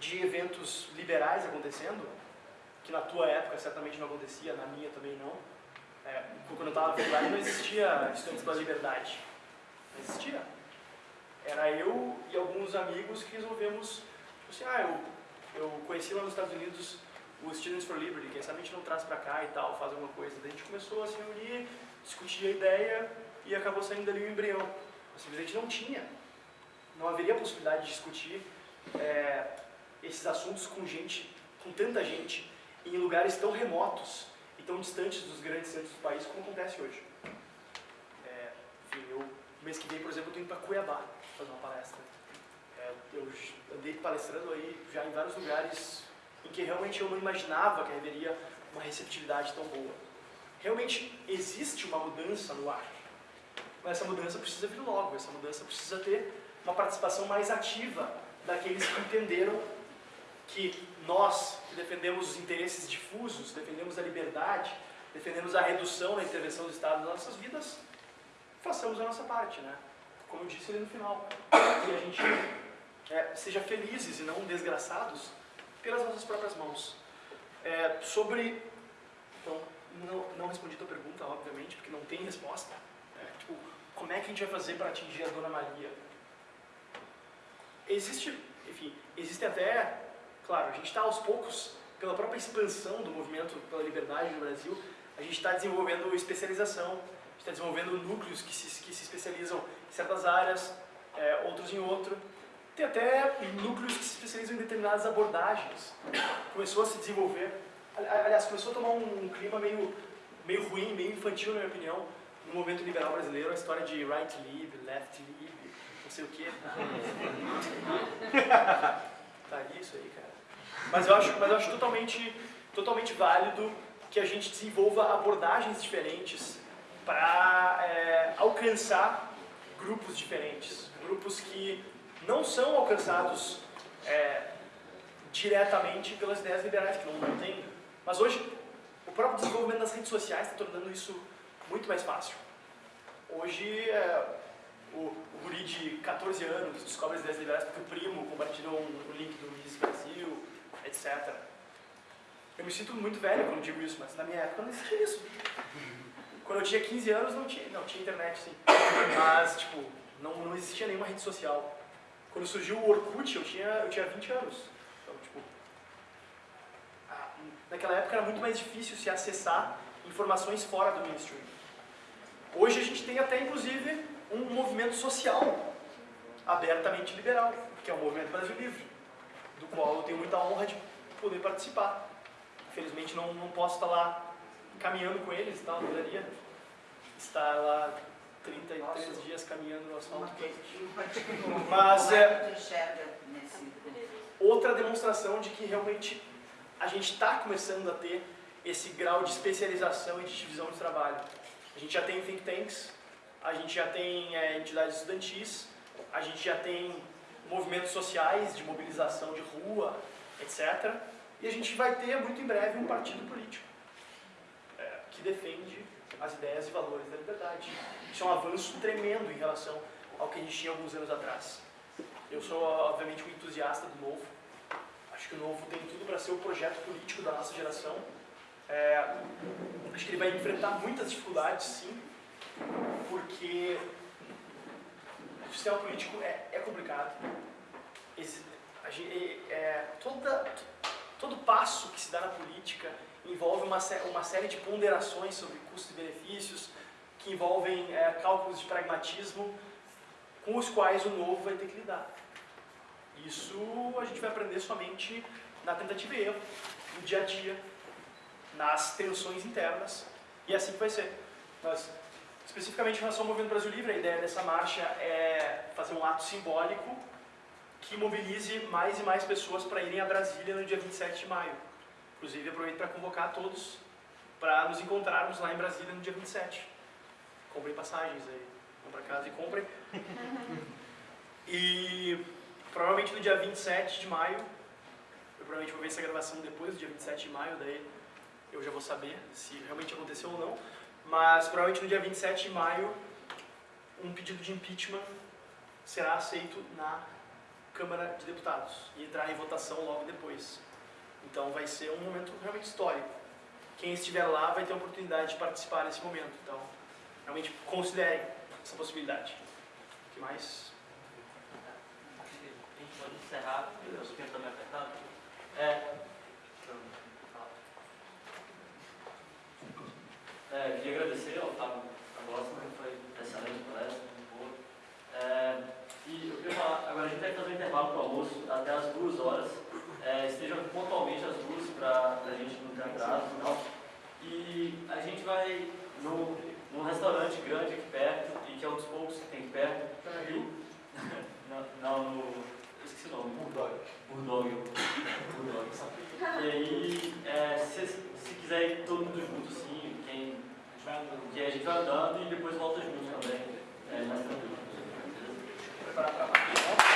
de eventos liberais acontecendo, que na tua época certamente não acontecia, na minha também não. É, quando eu estava na faculdade não existia Estudantes pela Liberdade. Não existia. Era eu e alguns amigos que resolvemos, tipo assim, ah, eu, eu conheci lá nos Estados Unidos o Students for Liberty, quem sabe a gente não traz para cá e tal, faz alguma coisa. Daí a gente começou a se reunir, discutir a ideia e acabou saindo dali o um embrião. Simplesmente não tinha, não haveria possibilidade de discutir é, esses assuntos com gente, com tanta gente, em lugares tão remotos e tão distantes dos grandes centros do país como acontece hoje. É, enfim, eu, mês que vem, por exemplo, eu estou indo para Cuiabá fazer uma palestra. É, eu andei palestrando aí já em vários lugares em que realmente eu não imaginava que haveria uma receptividade tão boa. Realmente existe uma mudança no ar, mas essa mudança precisa vir logo, essa mudança precisa ter uma participação mais ativa daqueles que entenderam que nós, que defendemos os interesses difusos, defendemos a liberdade, defendemos a redução da intervenção do Estado nas nossas vidas, façamos a nossa parte, né? Como eu disse ali no final, que a gente é, seja felizes e não desgraçados pelas nossas próprias mãos. É, sobre. Então, não, não respondi a tua pergunta, obviamente, porque não tem resposta. É, tipo, como é que a gente vai fazer para atingir a Dona Maria? Existe, enfim, existe até, claro, a gente está aos poucos, pela própria expansão do movimento pela liberdade no Brasil, a gente está desenvolvendo especialização, está desenvolvendo núcleos que se, que se especializam em certas áreas, é, outros em outro. Tem até núcleos que se especializam em determinadas abordagens. Começou a se desenvolver, aliás, começou a tomar um, clima meio, meio ruim, meio infantil, na minha opinião, no movimento liberal brasileiro, a história de right lib, left lib, não sei o quê. tá isso aí, cara. Mas eu acho, mas eu acho totalmente, totalmente válido que a gente desenvolva abordagens diferentes para é, alcançar grupos diferentes, grupos que não são alcançados é, diretamente pelas ideias liberais, que não, não tem. Mas hoje, o próprio desenvolvimento das redes sociais está tornando isso muito mais fácil. Hoje, é, o, o guri de 14 anos descobre as ideias liberais porque o primo compartilhou um, um link do Miss Brasil, etc. Eu me sinto muito velho quando digo isso, mas na minha época não existia isso. Quando eu tinha 15 anos não tinha, não tinha internet sim, mas tipo, não, não existia nenhuma rede social. Quando surgiu o Orkut eu tinha, eu tinha 20 anos. Então, tipo, ah, naquela época era muito mais difícil se acessar informações fora do mainstream. Hoje a gente tem até inclusive um movimento social abertamente liberal, que é o Movimento Brasil Livre, do qual eu tenho muita honra de poder participar. Infelizmente não, não posso estar lá caminhando com eles, tá? Eu estar lá 33 dias caminhando no asfalto quente. Mas é outra demonstração de que realmente a gente está começando a ter esse grau de especialização e de divisão de trabalho. A gente já tem think tanks, a gente já tem é, entidades estudantis, a gente já tem movimentos sociais de mobilização de rua, etc. E a gente vai ter muito em breve um partido político é, que defende as ideias e valores da liberdade. Isso é um avanço tremendo em relação ao que a gente tinha alguns anos atrás. Eu sou, obviamente, um entusiasta do novo. Acho que o novo tem tudo para ser o projeto político da nossa geração. É, acho que ele vai enfrentar muitas dificuldades, sim, porque o sistema político é, é complicado. Esse, a, é, toda, todo passo que se dá na política envolve uma, uma série de ponderações sobre custos e benefícios, que envolvem é, cálculos de pragmatismo, com os quais o novo vai ter que lidar. Isso a gente vai aprender somente na tentativa e erro, no dia a dia, nas tensões internas, e assim que vai ser. Nós, especificamente em relação ao Movimento Brasil Livre, a ideia dessa marcha é fazer um ato simbólico que mobilize mais e mais pessoas para irem a Brasília no dia 27 de maio. Inclusive, aproveito para convocar todos para nos encontrarmos lá em Brasília no dia 27. Comprem passagens aí, vão para casa e comprem. e provavelmente no dia 27 de maio, eu provavelmente vou ver essa gravação depois do dia 27 de maio, daí eu já vou saber se realmente aconteceu ou não. Mas provavelmente no dia 27 de maio, um pedido de impeachment será aceito na Câmara de Deputados e entrar em votação logo depois. Então vai ser um momento realmente histórico. Quem estiver lá vai ter a oportunidade de participar nesse momento. Então, realmente considerem essa possibilidade. O que mais? A gente pode encerrar, eu estou tentando me apertar. É, é, queria agradecer ao Fábio Agosta, que foi excelente palestra, muito boa. É, e eu queria falar, agora a gente vai fazer um intervalo para o almoço até as duas horas. É, estejam pontualmente as duas para a gente não ter atraso e tal. E a gente vai no, num restaurante grande aqui perto, e que é um dos poucos que tem aqui perto. E, não, não, no. Eu esqueci o nome. Burdog. Burdog. Burdog. E aí, é, se, se quiser ir todo mundo junto, assim, quem. Que a gente vai andando e depois volta junto também. É mais tranquilo. Preparar para baixo.